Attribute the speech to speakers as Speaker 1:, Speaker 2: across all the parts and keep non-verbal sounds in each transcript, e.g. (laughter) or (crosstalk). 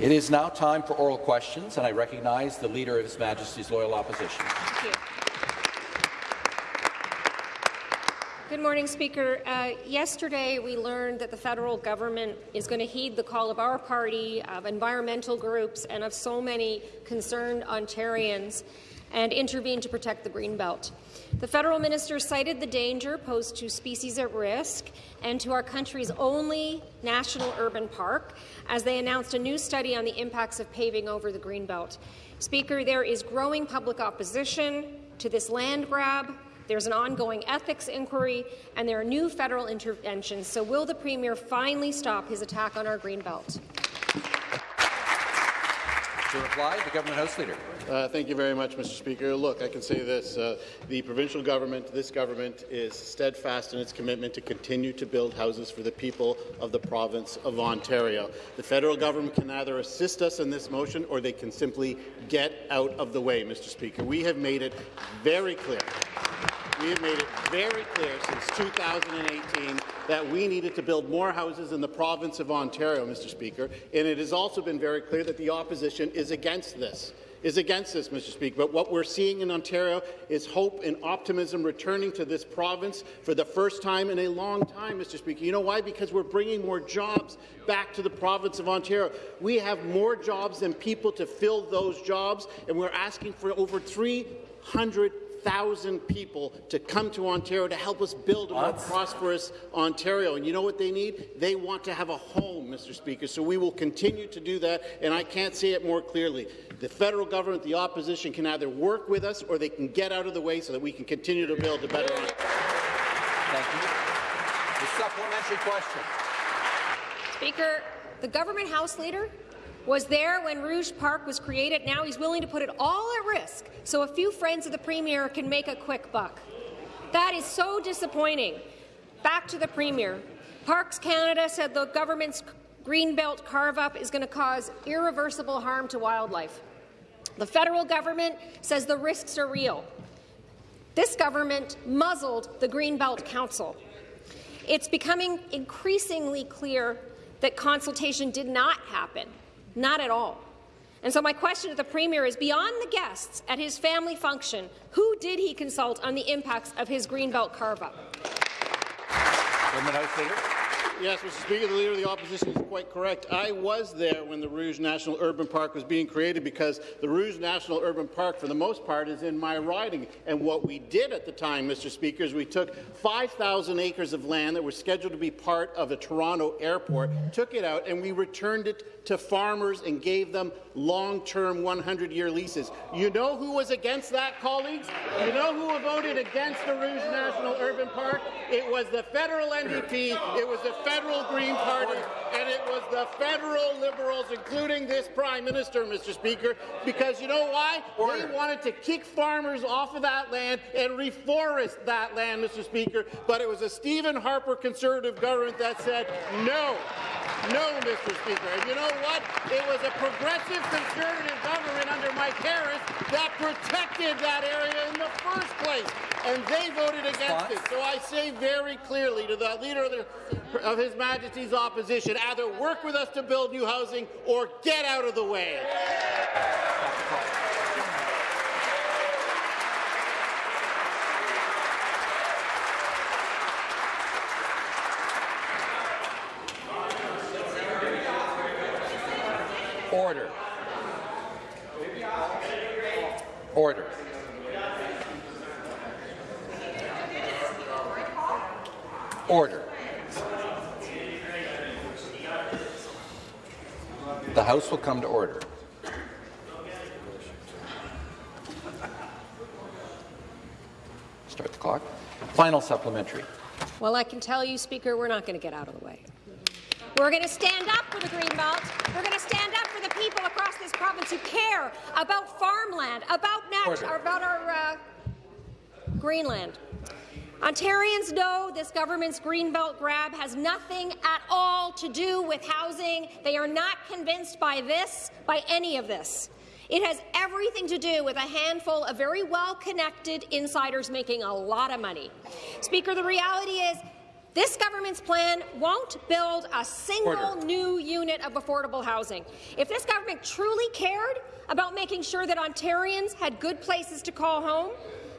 Speaker 1: It is now time for oral questions, and I recognize the Leader of His Majesty's Loyal Opposition.
Speaker 2: Good morning, Speaker. Uh, yesterday, we learned that the federal government is going to heed the call of our party, of environmental groups, and of so many concerned Ontarians and intervene to protect the Greenbelt. The federal minister cited the danger posed to species at risk and to our country's only national urban park as they announced a new study on the impacts of paving over the Greenbelt. Speaker, there is growing public opposition to this land grab. There's an ongoing ethics inquiry, and there are new federal interventions. So will the Premier finally stop his attack on our Greenbelt?
Speaker 1: To reply, the Government House Leader.
Speaker 3: Uh, thank you very much, Mr. Speaker. Look, I can say this. Uh, the provincial government, this government, is steadfast in its commitment to continue to build houses for the people of the province of Ontario. The federal government can either assist us in this motion or they can simply get out of the way, Mr. Speaker. We have made it very clear we have made it very clear since 2018 that we needed to build more houses in the province of Ontario, Mr. Speaker, and it has also been very clear that the opposition is against this is against this, Mr. Speaker. But what we're seeing in Ontario is hope and optimism returning to this province for the first time in a long time, Mr. Speaker. You know why? Because we're bringing more jobs back to the province of Ontario. We have more jobs than people to fill those jobs, and we're asking for over 300 1,000 people to come to Ontario to help us build a more prosperous Ontario. And you know what they need? They want to have a home, Mr. Speaker. So we will continue to do that, and I can't say it more clearly. The federal government, the opposition, can either work with us or they can get out of the way so that we can continue to build a better Ontario.
Speaker 1: Thank you. The supplementary question.
Speaker 2: Speaker, the government House Leader was there when Rouge Park was created. Now he's willing to put it all at risk so a few friends of the Premier can make a quick buck. That is so disappointing. Back to the Premier. Parks Canada said the government's Greenbelt carve-up is going to cause irreversible harm to wildlife. The federal government says the risks are real. This government muzzled the Greenbelt Council. It's becoming increasingly clear that consultation did not happen not at all. And so my question to the Premier is, beyond the guests at his family function, who did he consult on the impacts of his Greenbelt carve-up?
Speaker 3: Yes, Mr. Speaker, the Leader of the Opposition is quite correct. I was there when the Rouge National Urban Park was being created because the Rouge National Urban Park, for the most part, is in my riding. And what we did at the time, Mr. Speaker, is we took 5,000 acres of land that were scheduled to be part of the Toronto airport, took it out, and we returned it to farmers and gave them long-term 100-year leases. You know who was against that, colleagues? You know who voted against the Rouge National Urban Park? It was the federal NDP. It was the federal Green Party, and it was the federal Liberals, including this Prime Minister, Mr. Speaker, because you know why? Order. They wanted to kick farmers off of that land and reforest that land, Mr. Speaker, but it was a Stephen Harper Conservative government that said no. No, Mr. Speaker. And you know what? It was a progressive Conservative government under Mike Harris that protected that area in the first place, and they voted against it. So I say very clearly to the Leader of, the, of His Majesty's opposition, either work with us to build new housing or get out of the way.
Speaker 1: Order. Order. Order. The House will come to order. Start the clock. Final supplementary.
Speaker 2: Well, I can tell you, Speaker, we're not going to get out of the way. We're going to stand up for the Greenbelt. We're going to stand up for the people this province who care about farmland, about, about our uh, Greenland. Ontarians know this government's Greenbelt grab has nothing at all to do with housing. They are not convinced by this, by any of this. It has everything to do with a handful of very well-connected insiders making a lot of money. Speaker, the reality is This government's plan won't build a single
Speaker 1: Order.
Speaker 2: new unit of affordable housing. If this government truly cared about making sure that Ontarians had good places to call home,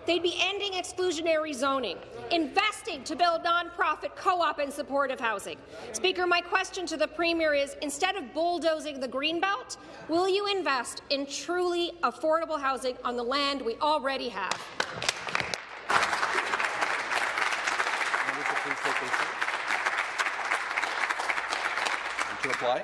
Speaker 2: they'd be ending exclusionary zoning, investing to build nonprofit co-op and supportive housing. Speaker, my question to the Premier is, instead of bulldozing the Greenbelt, will you invest in truly affordable housing on the land we already have?
Speaker 1: Members will please take their seats. And To reply,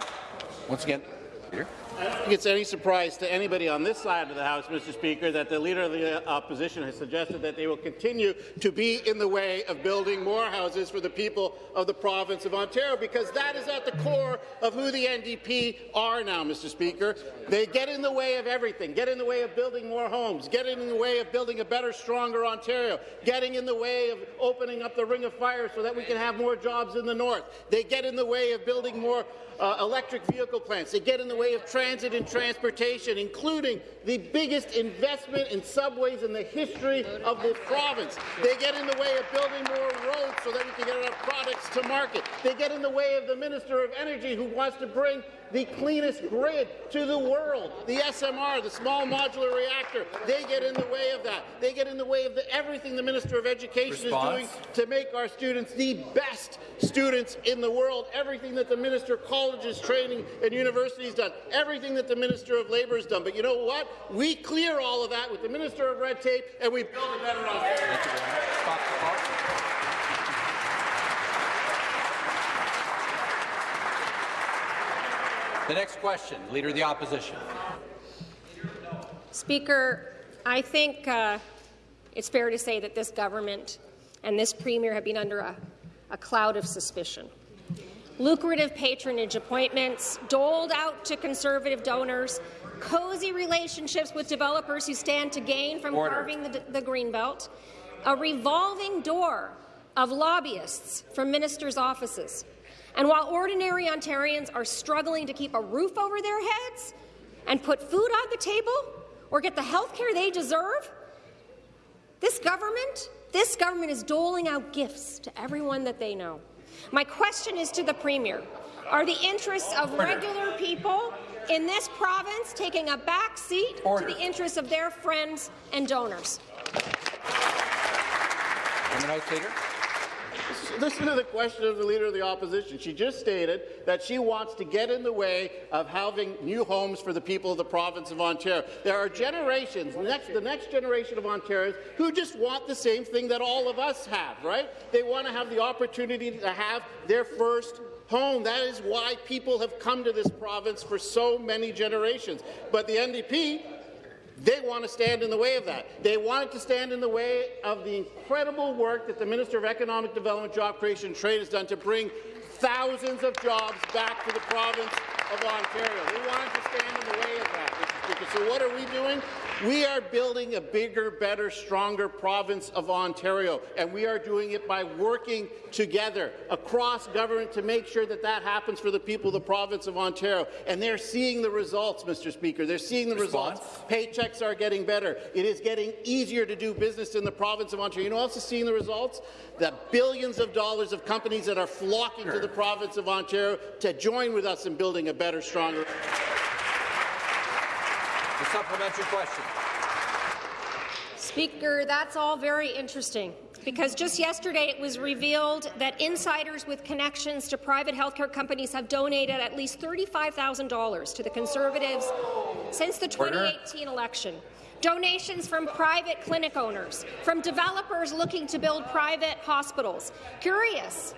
Speaker 1: once again, Leader.
Speaker 3: I don't think it's any surprise to anybody on this side of the House, Mr. Speaker, that the Leader of the Opposition has suggested that they will continue to be in the way of building more houses for the people of the province of Ontario, because that is at the core of who the NDP are now, Mr. Speaker. They get in the way of everything, get in the way of building more homes, get in the way of building a better, stronger Ontario, getting in the way of opening up the Ring of Fire so that we can have more jobs in the north. They get in the way of building more uh, electric vehicle plants. They get in the way of transit and transportation, including the biggest investment in subways in the history of the province. They get in the way of building more roads so that we can get our products to market. They get in the way of the Minister of Energy who wants to bring the cleanest grid to the world. The SMR, the small modular reactor, they get in the way of that. They get in the way of the, everything the Minister of Education
Speaker 1: Response.
Speaker 3: is doing to make our students the best students in the world. Everything that the Minister of Colleges, Training and Universities done. Everything that the Minister of Labour has done. But you know what? We clear all of that with the Minister of Red Tape and we build a better Ontario.
Speaker 1: Thank you very much. Stop the clock. The next question, Leader of the Opposition.
Speaker 2: Speaker, I think uh, it's fair to say that this government and this premier have been under a, a cloud of suspicion. Lucrative patronage appointments doled out to Conservative donors, cozy relationships with developers who stand to gain from
Speaker 1: Order.
Speaker 2: carving the, the Greenbelt, a revolving door of lobbyists from ministers' offices. And while ordinary Ontarians are struggling to keep a roof over their heads and put food on the table or get the health care they deserve, this government, this government is doling out gifts to everyone that they know. My question is to the Premier. Are the interests of regular people in this province taking a back seat
Speaker 1: Order.
Speaker 2: to the interests of their friends and donors?
Speaker 1: Women House Leader.
Speaker 3: Listen to the question of the Leader of the Opposition. She just stated that she wants to get in the way of having new homes for the people of the province of Ontario. There are generations, next, the next generation of Ontarians, who just want the same thing that all of us have, right? They want to have the opportunity to have their first home. That is why people have come to this province for so many generations. But the NDP they want to stand in the way of that. They want to stand in the way of the incredible work that the Minister of Economic Development, Job Creation and Trade has done to bring thousands of jobs back to the province of Ontario. They want to stand in the way of that. So what are we doing? We are building a bigger, better, stronger province of Ontario, and we are doing it by working together across government to make sure that that happens for the people of the province of Ontario. And they're seeing the results, Mr. Speaker. They're seeing the
Speaker 1: Response.
Speaker 3: results. Paychecks are getting better. It is getting easier to do business in the province of Ontario. You know also seeing the results? The billions of dollars of companies that are flocking to the province of Ontario to join with us in building a better, stronger.
Speaker 1: The supplementary question.
Speaker 2: Speaker, that's all very interesting, because just yesterday it was revealed that insiders with connections to private healthcare companies have donated at least $35,000 to the Conservatives since the 2018 election. Donations from private clinic owners, from developers looking to build private hospitals. Curious,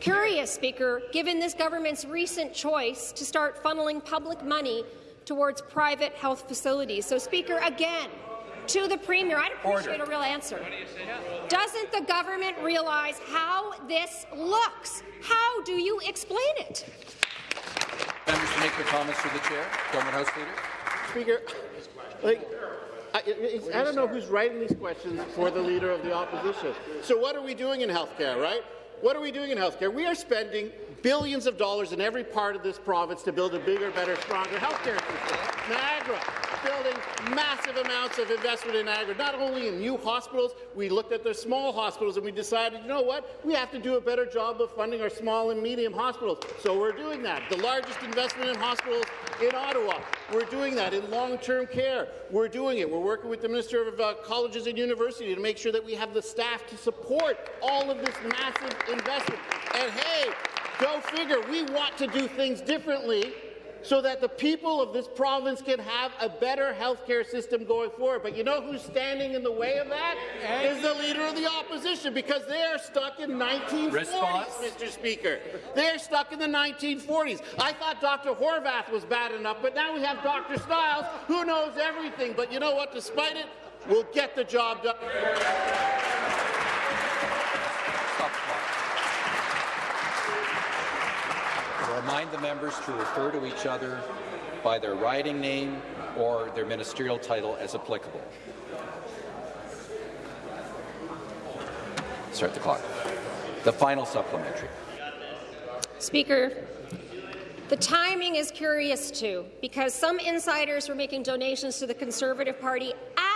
Speaker 2: curious, Speaker, given this government's recent choice to start funneling public money towards private health facilities. So, Speaker, again, to the Premier, I'd appreciate
Speaker 1: Order.
Speaker 2: a real answer. Doesn't the government realize how this looks? How do you explain it?
Speaker 1: Members to make their comments through the chair. Government House Leader.
Speaker 3: Speaker, like, I, it's- I don't know who's writing these questions for the Leader of the Opposition. So what are we doing in healthcare, right? What are we doing in healthcare? We are spending billions of dollars in every part of this province to build a bigger, better, stronger healthcare system. Niagara, building massive amounts of investment in Niagara, not only in new hospitals, we looked at the small hospitals and we decided, you know what, we have to do a better job of funding our small and medium hospitals. So we're doing that. The largest investment in hospitals in Ottawa. We're doing that in long-term care. We're doing it. We're working with the Minister of uh, Colleges and University to make sure that we have the staff to support all of this massive investment. And hey, go figure, we want to do things differently so that the people of this province can have a better health care system going forward. But you know who's standing in the way of that? Is the Leader of the Opposition, because they are stuck in 1940s,
Speaker 1: Response.
Speaker 3: Mr. Speaker. They're stuck in the 1940s. I thought Dr. Horwath was bad enough, but now we have Dr. Stiles, who knows everything. But you know what? Despite it, we'll get the job done.
Speaker 1: Remind the members to refer to each other by their riding name or their ministerial title as applicable. Start the clock. The final supplementary.
Speaker 2: Speaker, the timing is curious too, because some insiders were making donations to the Conservative Party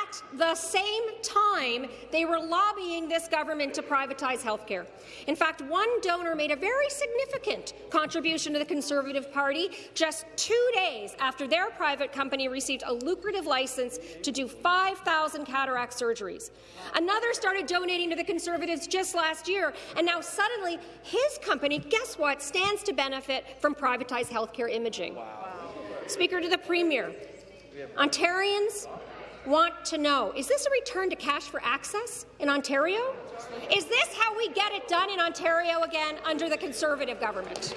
Speaker 2: at the same time they were lobbying this government to privatize healthcare. In fact, one donor made a very significant contribution to the Conservative Party just two days after their private company received a lucrative license to do 5,000 cataract surgeries. Another started donating to the Conservatives just last year, and now suddenly his company, guess what, stands to benefit from privatized healthcare imaging. Speaker to the Premier, Ontarians want to know, is this a return to cash for access in Ontario? Is this how we get it done in Ontario again under the Conservative government?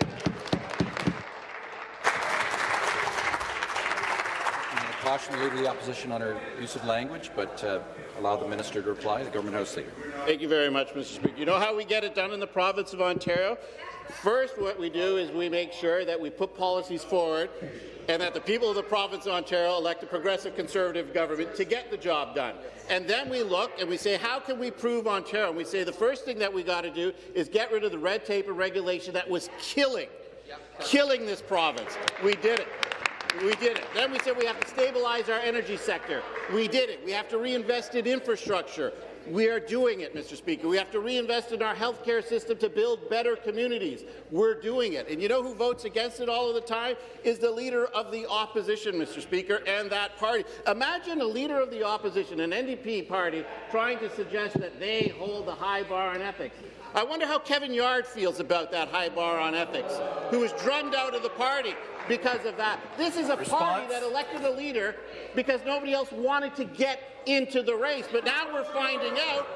Speaker 1: I'm going to caution the Leader of the Opposition on her use of language, but uh, allow the Minister to reply. The Government House Leader.
Speaker 3: Thank you very much, Mr. Speaker. You know how we get it done in the province of Ontario? First, what we do is we make sure that we put policies forward and that the people of the province of Ontario elect a progressive conservative government to get the job done. And then we look and we say, how can we prove Ontario? And we say the first thing that we got to do is get rid of the red tape and regulation that was killing, killing this province. We did it. We did it. Then we said we have to stabilize our energy sector. We did it. We have to reinvest in infrastructure. We are doing it, Mr. Speaker. We have to reinvest in our healthcare system to build better communities. We're doing it. And you know who votes against it all of the time? Is the leader of the opposition, Mr. Speaker, and that party. Imagine a leader of the opposition, an NDP party, trying to suggest that they hold the high bar on ethics. I wonder how Kevin Yarde feels about that high bar on ethics, who was drummed out of the party because of that. This is a party that elected a leader because nobody else wanted to get into the race. But now we're finding out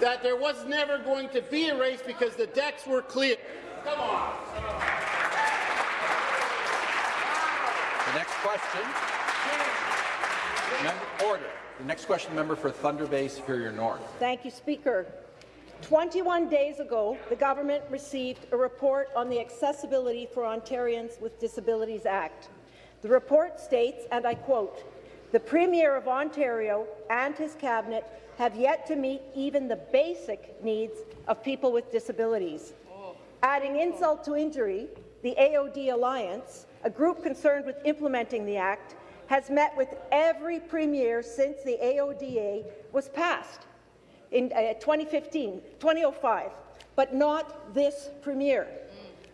Speaker 3: that there was never going to be a race because the decks were clear. Come on.
Speaker 1: The next question. Member, order. The next question, member for Thunder Bay Superior North.
Speaker 4: Thank you, Speaker. 21 days ago, the government received a report on the Accessibility for Ontarians with Disabilities Act. The report states, and I quote, the Premier of Ontario and his cabinet have yet to meet even the basic needs of people with disabilities. Adding insult to injury, the AOD Alliance, a group concerned with implementing the Act, has met with every Premier since the AODA was passed in uh, 2015, 2005, but not this Premier.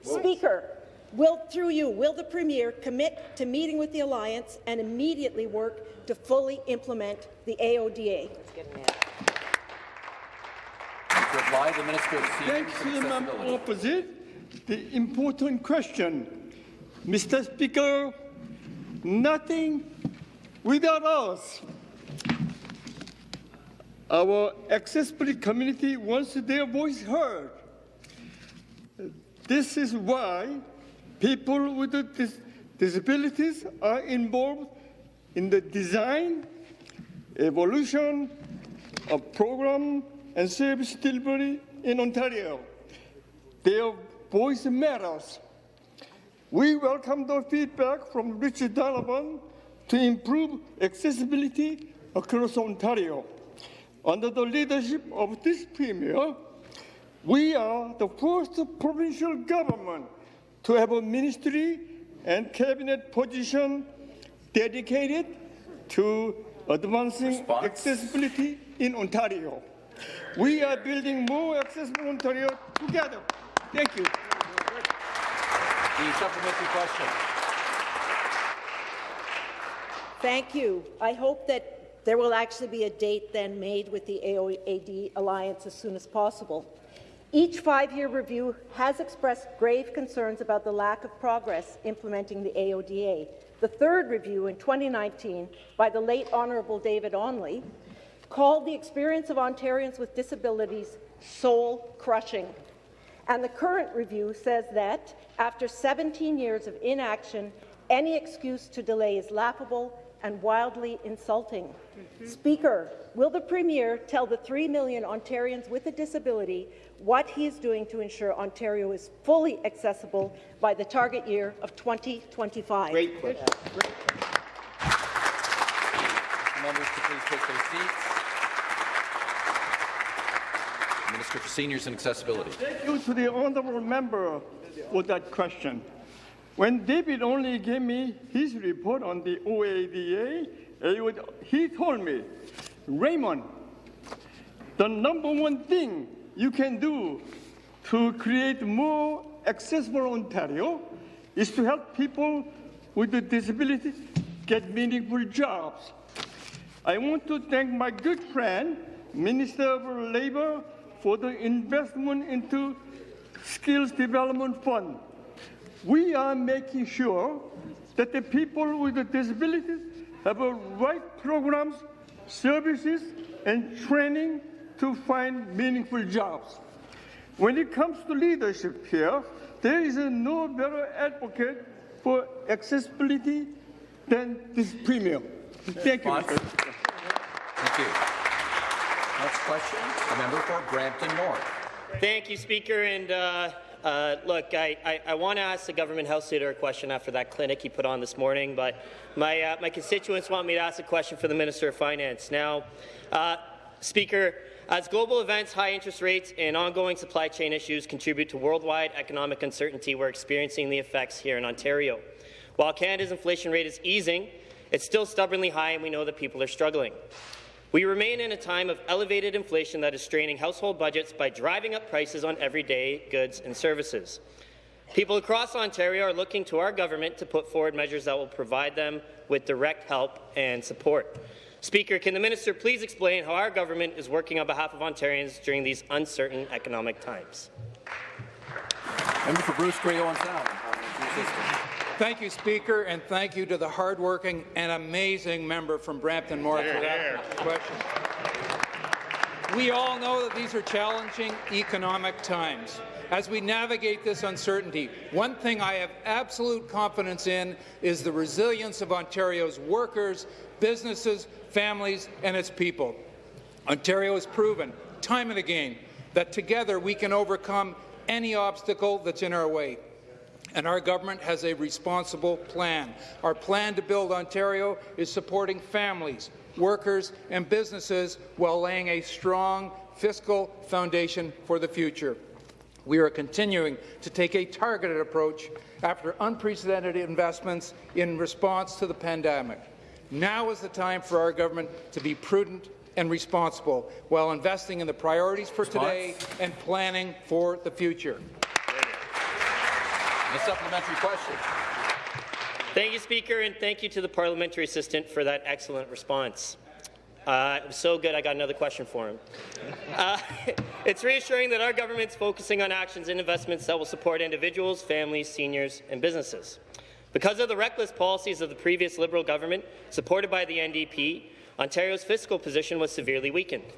Speaker 4: Speaker, will, through you, will the Premier commit to meeting with the Alliance and immediately work to fully implement the AODA?
Speaker 1: To reply, the Minister of Seniors
Speaker 5: Thanks to the member opposite. The important question, Mr. Speaker, nothing without us. Our accessibility community wants their voice heard. This is why people with dis- disabilities are involved in the design, evolution of program and service delivery in Ontario. Their voice matters. We welcome the feedback from Richard Donovan to improve accessibility across Ontario. Under the leadership of this Premier, we are the first provincial government to have a ministry and cabinet position dedicated to advancing
Speaker 1: Response.
Speaker 5: accessibility in Ontario. We are building more accessible Ontario together. Thank you.
Speaker 1: The supplementary question.
Speaker 4: Thank you. I hope that there will actually be a date then made with the AOAD Alliance as soon as possible. Each five-year review has expressed grave concerns about the lack of progress implementing the AODA. The third review in 2019 by the late Honourable David Onley called the experience of Ontarians with disabilities soul-crushing. And the current review says that, after 17 years of inaction, any excuse to delay is laughable and wildly insulting. Speaker, will the Premier tell the 3 million Ontarians with a disability what he is doing to ensure Ontario is fully accessible by the target year of 2025?
Speaker 3: Great question.
Speaker 1: Members to please take their seats. Minister for Seniors and Accessibility.
Speaker 5: Thank you to the honourable member for that question. When David Onley gave me his report on the OADA, he told me, Raymond, the number one thing you can do to create more accessible Ontario is to help people with a disability get meaningful jobs. I want to thank my good friend, Minister of Labour, for the investment into Skills Development Fund. We are making sure that the people with disabilities have the right programs, services, and training to find meaningful jobs. When it comes to leadership here, there is no better advocate for accessibility than this premier. Thank you.
Speaker 1: Response?
Speaker 5: Mr. Speaker.
Speaker 1: Thank you. Next question, the member for Brampton North.
Speaker 6: Thank you, Speaker. And uh, uh, look, I, I, I want to ask the government house leader a question after that clinic he put on this morning, but my, uh, my constituents want me to ask a question for the Minister of Finance. Now, uh, Speaker, as global events, high interest rates, and ongoing supply chain issues contribute to worldwide economic uncertainty, we're experiencing the effects here in Ontario. While Canada's inflation rate is easing, it's still stubbornly high, and we know that people are struggling. We remain in a time of elevated inflation that is straining household budgets by driving up prices on everyday goods and services. People across Ontario are looking to our government to put forward measures that will provide them with direct help and support. Speaker, can the minister please explain how our government is working on behalf of Ontarians during these uncertain economic times?
Speaker 1: Member for Bruce Sound.
Speaker 7: Thank you, Speaker, and thank you to the hardworking and amazing member from Brampton North for that question. We all know that these are challenging economic times. As we navigate this uncertainty, one thing I have absolute confidence in is the resilience of Ontario's workers, businesses, families, and its people. Ontario has proven, time and again, that together we can overcome any obstacle that's in our way and our government has a responsible plan. Our plan to build Ontario is supporting families, workers and businesses while laying a strong fiscal foundation for the future. We are continuing to take a targeted approach after unprecedented investments in response to the pandemic. Now is the time for our government to be prudent and responsible while investing in the priorities for today and planning for the future.
Speaker 1: The supplementary question.
Speaker 6: Thank you, Speaker, and thank you to the parliamentary assistant for that excellent response. Uh, it was so good, I got another question for him. Uh, (laughs) it's reassuring that our government's focusing on actions and investments that will support individuals, families, seniors, and businesses. Because of the reckless policies of the previous Liberal government, supported by the NDP, Ontario's fiscal position was severely weakened.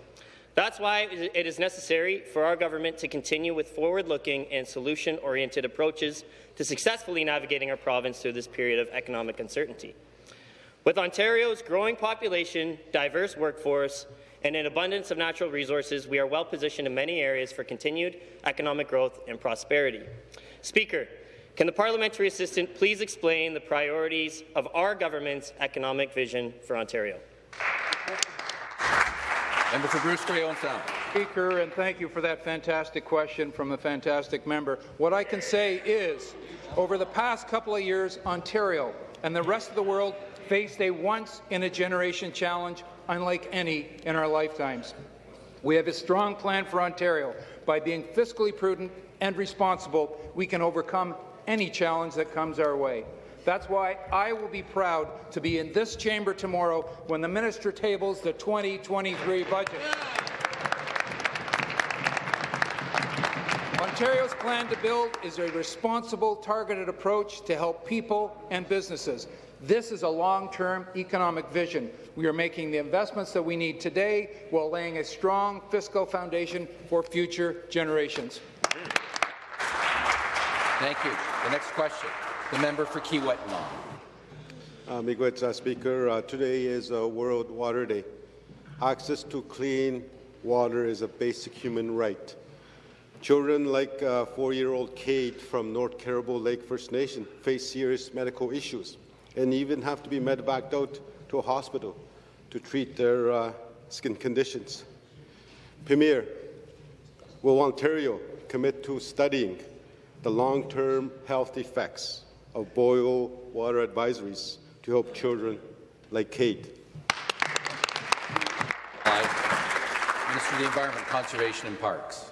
Speaker 6: That's why it is necessary for our government to continue with forward-looking and solution-oriented approaches to successfully navigating our province through this period of economic uncertainty. With Ontario's growing population, diverse workforce, and an abundance of natural resources, we are well positioned in many areas for continued economic growth and prosperity. Speaker, can the parliamentary assistant please explain the priorities of our government's economic vision for Ontario?
Speaker 1: Member for Bruce Grey Owen Sound.
Speaker 7: Speaker, and thank you for that fantastic question from a fantastic member. What I can say is, over the past couple of years, Ontario and the rest of the world faced a once-in-a-generation challenge unlike any in our lifetimes. We have a strong plan for Ontario. By being fiscally prudent and responsible, we can overcome any challenge that comes our way. That's why I will be proud to be in this chamber tomorrow when the minister tables the 2023 budget. Ontario's plan to build is a responsible, targeted approach to help people and businesses. This is a long-term economic vision. We are making the investments that we need today while laying a strong fiscal foundation for future generations.
Speaker 1: Thank you. The next question, the member for Kiiwetinoong.
Speaker 8: Uh, Miigwech, uh, Speaker, uh, today is uh, World Water Day. Access to clean water is a basic human right. Children like uh, four-year-old Kate from North Caribou Lake First Nation face serious medical issues and even have to be medevaced out to a hospital to treat their uh, skin conditions. Premier, will Ontario commit to studying the long-term health effects of boil water advisories to help children like Kate?
Speaker 1: Minister of the Environment, Conservation and Parks.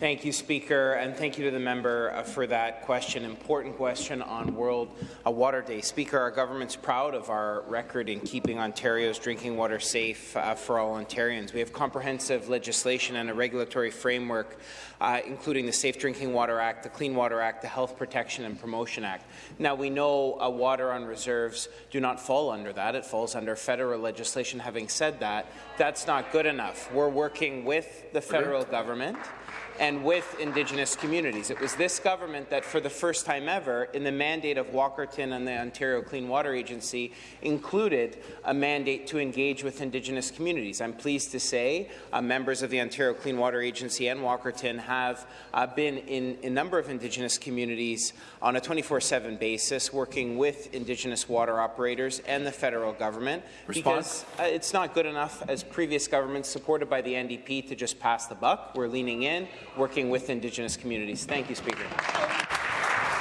Speaker 9: Thank you, Speaker, and thank you to the member uh, for that question. Important question on World uh, Water Day. Speaker, our government's proud of our record in keeping Ontario's drinking water safe uh, for all Ontarians. We have comprehensive legislation and a regulatory framework, uh, including the Safe Drinking Water Act, the Clean Water Act, the Health Protection and Promotion Act. Now, we know uh, water on reserves do not fall under that. It falls under federal legislation. Having said that, that's not good enough. We're working with the federal government and with Indigenous communities. It was this government that, for the first time ever, in the mandate of Walkerton and the Ontario Clean Water Agency, included a mandate to engage with Indigenous communities. I'm pleased to say uh, members of the Ontario Clean Water Agency and Walkerton have uh, been in a number of Indigenous communities on a 24-7 basis, working with Indigenous water operators and the federal government.
Speaker 1: Response?
Speaker 9: Because uh, it's not good enough as previous governments supported by the NDP to just pass the buck. We're leaning in working with Indigenous communities. Thank you, Speaker.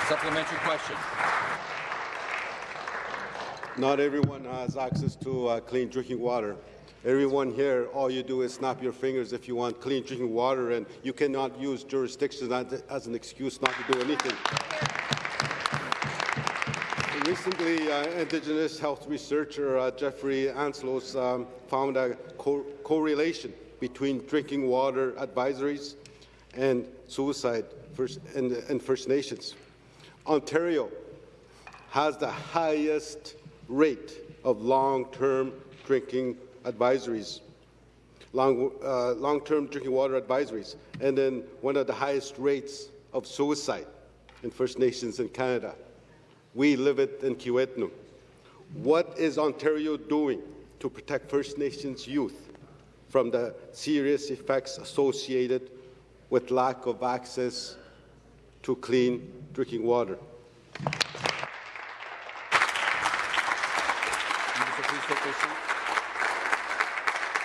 Speaker 1: Supplementary question.
Speaker 8: Not everyone has access to uh, clean drinking water. Everyone here, all you do is snap your fingers if you want clean drinking water, and you cannot use jurisdictions as an excuse not to do anything. Recently, uh, Indigenous health researcher uh, Jeffrey Ansloos um, found a co correlation between drinking water advisories and suicide in, in First Nations. Ontario has the highest rate of long-term drinking advisories, long, uh, long-term drinking water advisories, and then one of the highest rates of suicide in First Nations in Canada. We live it in Kiiwetinoong. What is Ontario doing to protect First Nations youth from the serious effects associated with lack of access to clean drinking water.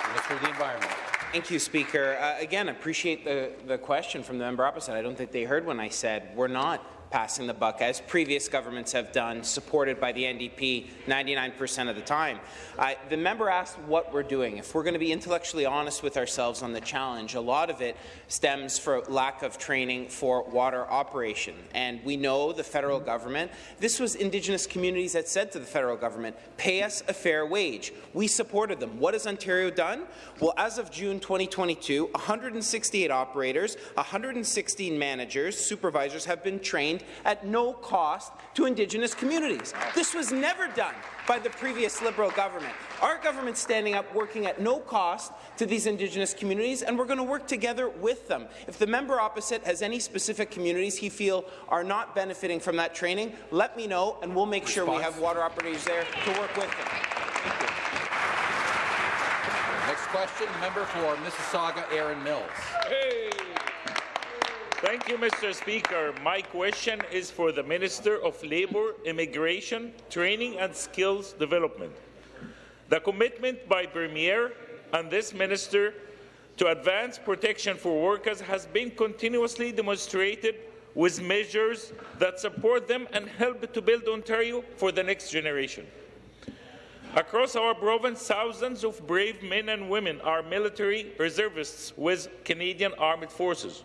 Speaker 1: Minister the Environment.
Speaker 9: Thank you, Speaker. Uh, again, appreciate the, the question from the member opposite. I don't think they heard when I said we're not passing the buck, as previous governments have done, supported by the NDP 99% of the time. Uh, the member asked what we're doing. If we're going to be intellectually honest with ourselves on the challenge, a lot of it stems from lack of training for water operation. And we know the federal government, this was Indigenous communities that said to the federal government, pay us a fair wage. We supported them. What has Ontario done? Well, as of June 2022, 168 operators, 116 managers, supervisors have been trained at no cost to Indigenous communities. This was never done by the previous Liberal government. Our government's standing up, working at no cost to these Indigenous communities, and we're going to work together with them. If the member opposite has any specific communities he feel are not benefiting from that training, let me know, and we'll make Response. sure we have water operators there to work with them.
Speaker 1: Next question, member for Mississauga, Erin Mills.
Speaker 10: Hey. Thank you, Mr. Speaker. My question is for the Minister of Labour, Immigration, Training and Skills Development. The commitment by Premier and this minister to advance protection for workers has been continuously demonstrated with measures that support them and help to build Ontario for the next generation. Across our province, thousands of brave men and women are military reservists with Canadian Armed Forces.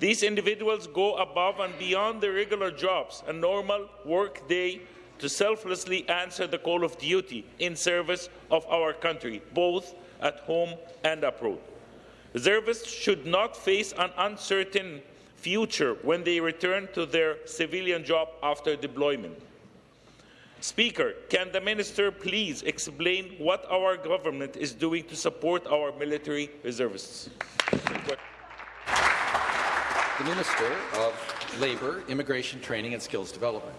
Speaker 10: These individuals go above and beyond their regular jobs and normal work day to selflessly answer the call of duty in service of our country, both at home and abroad. Reservists should not face an uncertain future when they return to their civilian job after deployment. Speaker, can the minister please explain what our government is doing to support our military reservists?
Speaker 1: The Minister of Labour, Immigration Training and Skills Development.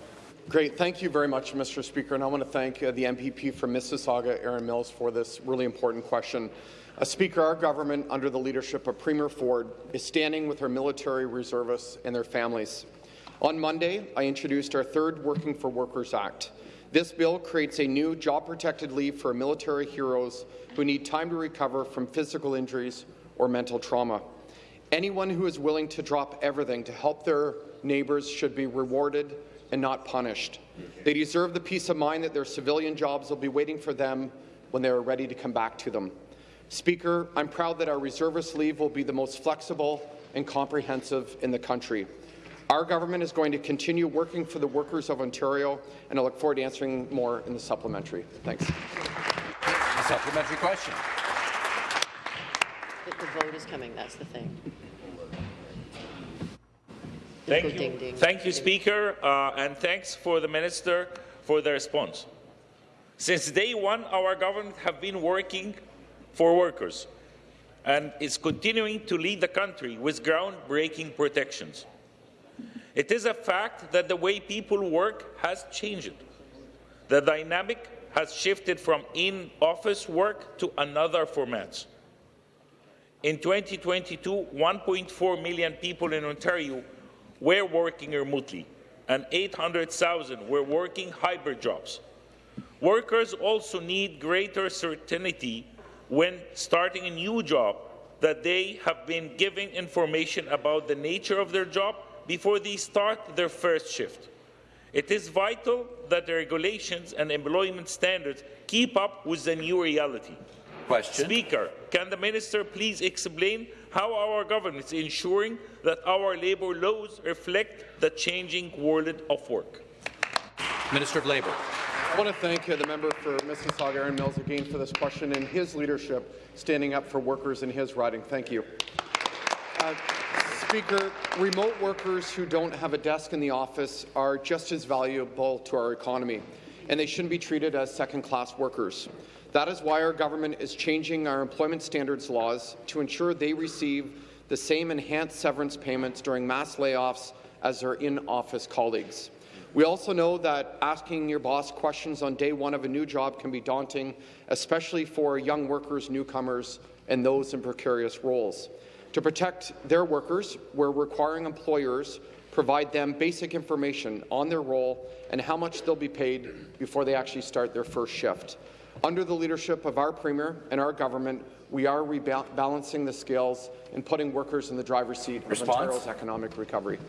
Speaker 11: Great. Thank you very much, Mr. Speaker. And I want to thank uh, the MPP from Mississauga, Erin Mills, for this really important question. Uh, Speaker, our government, under the leadership of Premier Ford, is standing with our military reservists and their families. On Monday, I introduced our third Working for Workers Act. This bill creates a new job-protected leave for military heroes who need time to recover from physical injuries or mental trauma. Anyone who is willing to drop everything to help their neighbours should be rewarded and not punished. They deserve the peace of mind that their civilian jobs will be waiting for them when they are ready to come back to them. Speaker, I'm proud that our reservist leave will be the most flexible and comprehensive in the country. Our government is going to continue working for the workers of Ontario, and I look forward to answering more in the supplementary. Thanks.
Speaker 1: A supplementary question.
Speaker 12: The, the vote is coming, that's the thing.
Speaker 10: Thank you,
Speaker 12: ding, ding.
Speaker 10: thank you, Speaker, uh, and thanks for the minister for the response. Since day one, our government have been working for workers and is continuing to lead the country with groundbreaking protections. It is a fact that the way people work has changed. The dynamic has shifted from in-office work to another formats. In 2022, 1.4 million people in Ontario were working remotely, and 800,000 were working hybrid jobs. Workers also need greater certainty when starting a new job that they have been given information about the nature of their job before they start their first shift. It is vital that the regulations and employment standards keep up with the new reality.
Speaker 1: Question.
Speaker 10: Speaker, can the minister please explain how are our government is ensuring that our labour laws reflect the changing world of work?
Speaker 1: Minister of Labour.
Speaker 11: I want to thank uh, the member for Mississauga, Erin Mills, again for this question and his leadership standing up for workers in his riding. Thank you. Uh, Speaker, remote workers who don't have a desk in the office are just as valuable to our economy, and they shouldn't be treated as second-class workers. That is why our government is changing our employment standards laws to ensure they receive the same enhanced severance payments during mass layoffs as their in-office colleagues. We also know that asking your boss questions on day one of a new job can be daunting, especially for young workers, newcomers, and those in precarious roles. To protect their workers, we're requiring employers provide them basic information on their role and how much they'll be paid before they actually start their first shift. Under the leadership of our Premier and our government, we are rebalancing the scales and putting workers in the driver's seat
Speaker 1: Response?
Speaker 11: of Ontario's economic recovery.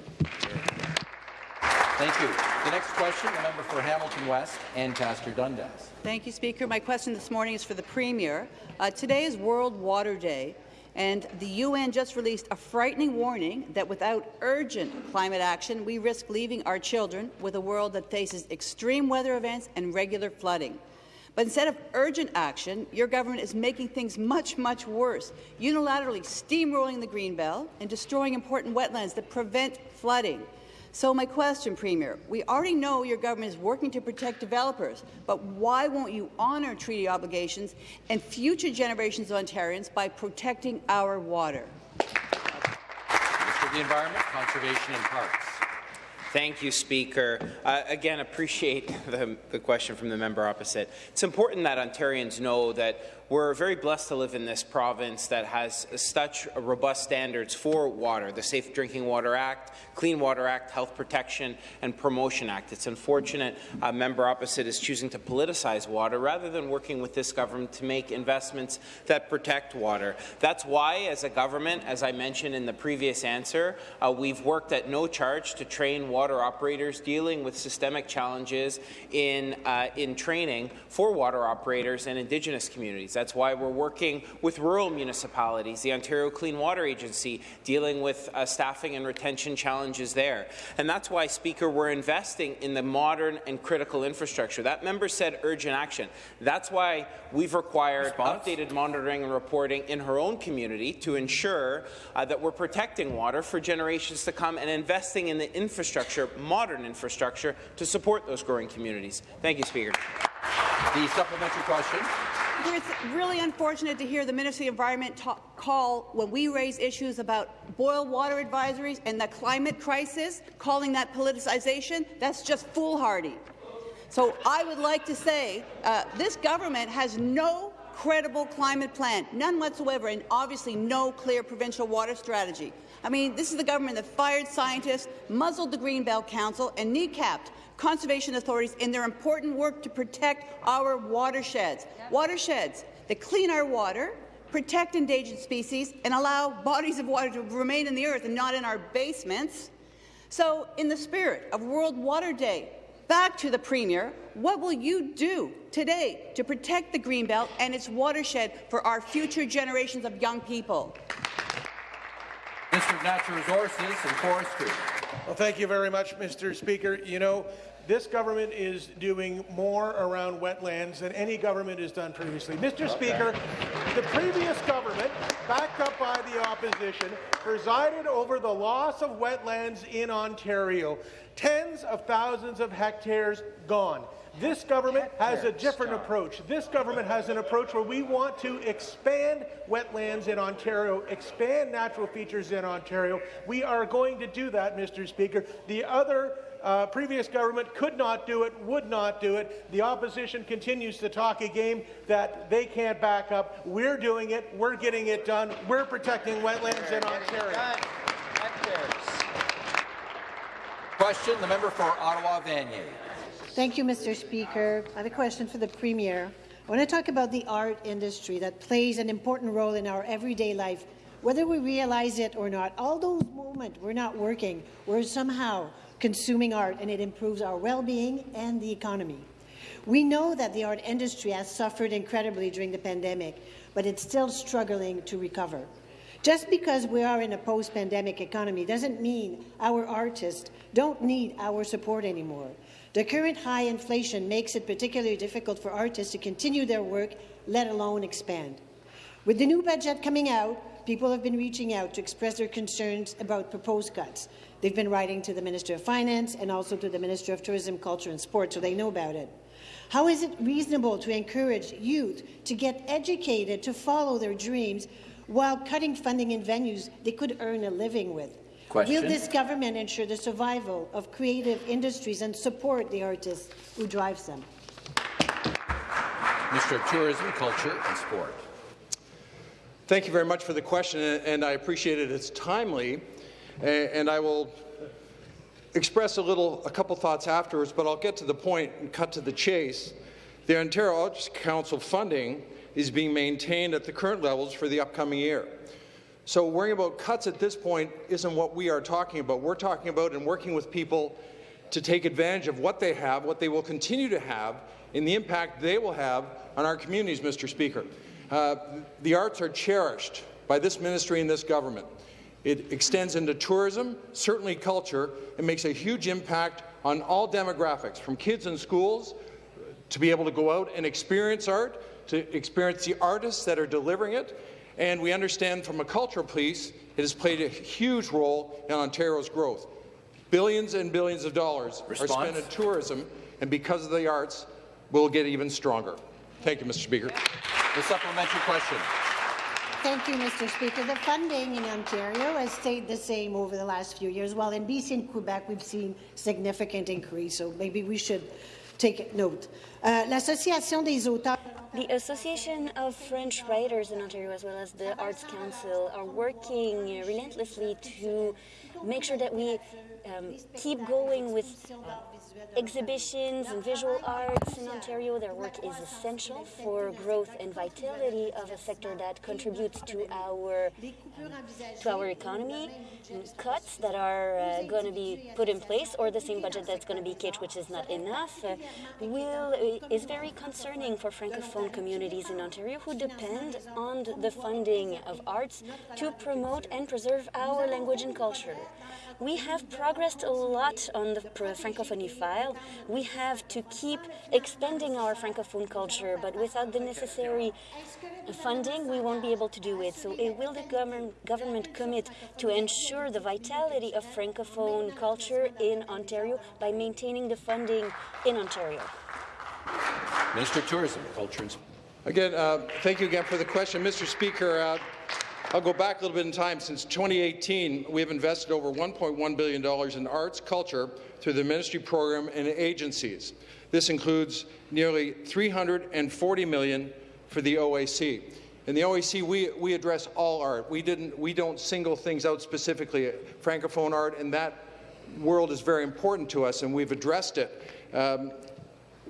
Speaker 1: Thank you. The next question, the member for Hamilton West, Ancaster Dundas.
Speaker 13: Thank you, Speaker. My question this morning is for the Premier. Uh, today is World Water Day, and the UN just released a frightening warning that without urgent climate action, we risk leaving our children with a world that faces extreme weather events and regular flooding. But instead of urgent action, your government is making things much, much worse, unilaterally steamrolling the Greenbelt and destroying important wetlands that prevent flooding. So my question, Premier, we already know your government is working to protect developers, but why won't you honour treaty obligations and future generations of Ontarians by protecting our water?
Speaker 1: Minister of the Environment, Conservation and Parks.
Speaker 9: Thank you, Speaker. Uh, again, appreciate (laughs) the, the question from the member opposite. It's important that Ontarians know that we're very blessed to live in this province that has such robust standards for water, the Safe Drinking Water Act, Clean Water Act, Health Protection and Promotion Act. It's unfortunate a member opposite is choosing to politicize water rather than working with this government to make investments that protect water. That's why, as a government, as I mentioned in the previous answer, uh, we've worked at no charge to train water operators dealing with systemic challenges in, uh, in training for water operators and Indigenous communities. Why we're working with rural municipalities, the Ontario Clean Water Agency, dealing with uh, staffing and retention challenges there. And that's why, Speaker, we're investing in the modern and critical infrastructure. That member said urgent action. That's why we've required Response? updated monitoring and reporting in her own community to ensure uh, that we're protecting water for generations to come and investing in the infrastructure, modern infrastructure, to support those growing communities. Thank you, Speaker.
Speaker 1: The supplementary question.
Speaker 13: It's really unfortunate to hear the Ministry of Environment call, when we raise issues about boil water advisories and the climate crisis, calling that politicization. That's just foolhardy. So I would like to say uh, this government has no credible climate plan, none whatsoever, and obviously no clear provincial water strategy. I mean, this is the government that fired scientists, muzzled the Greenbelt Council, and kneecapped conservation authorities in their important work to protect our watersheds. Watersheds that clean our water, protect endangered species, and allow bodies of water to remain in the earth and not in our basements. So, in the spirit of World Water Day, back to the Premier, what will you do today to protect the Greenbelt and its watershed for our future generations of young people?
Speaker 1: Minister of Natural Resources and Forestry.
Speaker 14: Well, thank you very much, Mr. Speaker. You know, this government is doing more around wetlands than any government has done previously. Mr. Okay. Speaker, the previous government, backed up by the opposition, presided over the loss of wetlands in Ontario. Tens of thousands of hectares gone. This government has a different approach. This government has an approach where we want to expand wetlands in Ontario, expand natural features in Ontario. We are going to do that, Mr. Speaker. The other uh, previous government could not do it, would not do it. The opposition continues to talk a game that they can't back up. We're doing it. We're getting it done. We're protecting wetlands in Ontario.
Speaker 1: Question, the member for Ottawa-Vanier.
Speaker 15: Thank you, Mr. Speaker. I have a question for the Premier. I want to talk about the art industry that plays an important role in our everyday life, whether we realize it or not. All those moments we're not working, we're somehow consuming art, and it improves our well-being and the economy. We know that the art industry has suffered incredibly during the pandemic, but it's still struggling to recover. Just because we are in a post-pandemic economy doesn't mean our artists don't need our support anymore. The current high inflation makes it particularly difficult for artists to continue their work, let alone expand. With the new budget coming out, people have been reaching out to express their concerns about proposed cuts. They've been writing to the Minister of Finance and also to the Minister of Tourism, Culture and Sport, so they know about it. How is it reasonable to encourage youth to get educated to follow their dreams while cutting funding in venues they could earn a living with? Question. Will this government ensure the survival of creative industries and support the artists who drive them?
Speaker 1: Minister of Tourism, Culture and Sport.
Speaker 16: Thank you very much for the question, and I appreciate it. It's timely and I will express a little, a couple thoughts afterwards, but I'll get to the point and cut to the chase. The Ontario Arts Council funding is being maintained at the current levels for the upcoming year. So worrying about cuts at this point isn't what we are talking about. We're talking about and working with people to take advantage of what they have, what they will continue to have, and the impact they will have on our communities, Mr. Speaker. Uh, the arts are cherished by this ministry and this government. It extends into tourism, certainly culture. It makes a huge impact on all demographics, from kids in schools to be able to go out and experience art, to experience the artists that are delivering it. And we understand from a cultural piece, it has played a huge role in Ontario's growth. Billions and billions of dollars Response? are spent in tourism, and because of the arts, we'll get even stronger. Thank you, Mr. Speaker.
Speaker 1: The supplementary question.
Speaker 15: Thank you, Mr. Speaker. The funding in Ontario has stayed the same over the last few years, while in BC and Quebec we've seen significant increase, so maybe we should take note. Uh, des auteurs
Speaker 17: The Association of French Writers in Ontario, as well as the Arts Council, are working relentlessly to make sure that we um, keep going with uh, exhibitions and visual arts in Ontario. Their work is essential for growth and vitality of a sector that contributes to our um, to our economy. Cuts that are uh, going to be put in place, or the same budget that's going to be kept, which is not enough, uh, will is very concerning for francophone communities in Ontario who depend on the funding of arts to promote and preserve our language and culture. We have progressed a lot on the Francophonie file. We have to keep expanding our Francophone culture, but without the necessary funding, we won't be able to do it. So will the government, government commit to ensure the vitality of Francophone culture in Ontario by maintaining the funding in Ontario?
Speaker 1: Minister of Tourism, Culture and
Speaker 16: Again, uh, thank you again for the question. Mr. Speaker, uh, I'll go back a little bit in time. Since 2018, we have invested over $1.1 billion in arts, culture, through the ministry program and agencies. This includes nearly 340 million for the OAC. In the OAC, we, we address all art. We, didn't, we don't single things out specifically. Francophone art, and that world is very important to us, and we've addressed it. Um,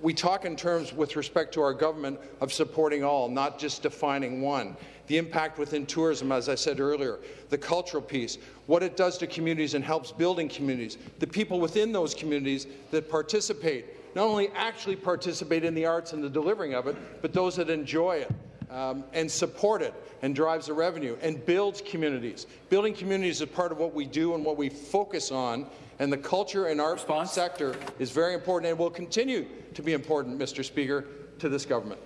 Speaker 16: we talk in terms with respect to our government of supporting all, not just defining one. The impact within tourism, as I said earlier, the cultural piece, what it does to communities and helps building communities, the people within those communities that participate, not only actually participate in the arts and the delivering of it, but those that enjoy it. Um, and support it and drives the revenue and builds communities. Building communities is part of what we do and what we focus on, and the culture and art Response? sector is very important and will continue to be important, Mr. Speaker, to this government.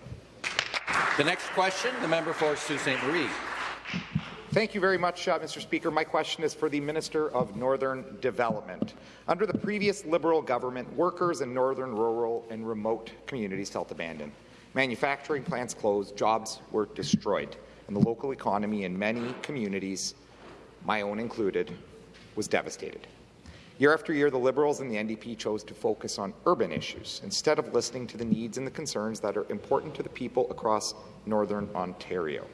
Speaker 1: The next question, the member for Sault Ste. Marie.
Speaker 18: Thank you very much, uh, Mr. Speaker. My question is for the Minister of Northern Development. Under the previous Liberal government, workers in northern, rural and remote communities felt abandoned. Manufacturing plants closed, jobs were destroyed, and the local economy in many communities, my own included, was devastated. Year after year, the Liberals and the NDP chose to focus on urban issues instead of listening to the needs and the concerns that are important to the people across Northern Ontario.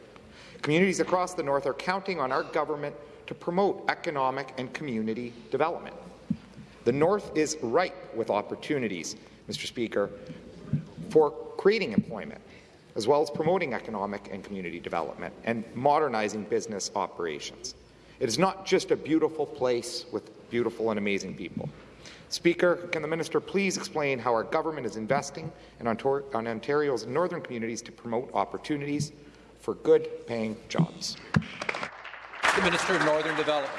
Speaker 18: Communities across the North are counting on our government to promote economic and community development. The North is ripe with opportunities, Mr. Speaker, for creating employment, as well as promoting economic and community development and modernizing business operations. It is not just a beautiful place with beautiful and amazing people. Speaker, can the minister please explain how our government is investing in on Ontario's northern communities to promote opportunities for good-paying jobs?
Speaker 1: The Minister of Northern Development.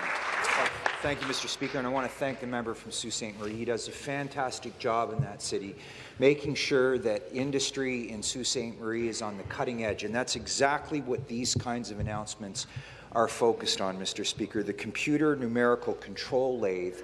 Speaker 19: Thank you, Mr. Speaker, and I want to thank the member from Sault Ste. Marie. He does a fantastic job in that city, making sure that industry in Sault Ste. Marie is on the cutting edge, and that's exactly what these kinds of announcements are focused on, Mr. Speaker. The computer numerical control lathe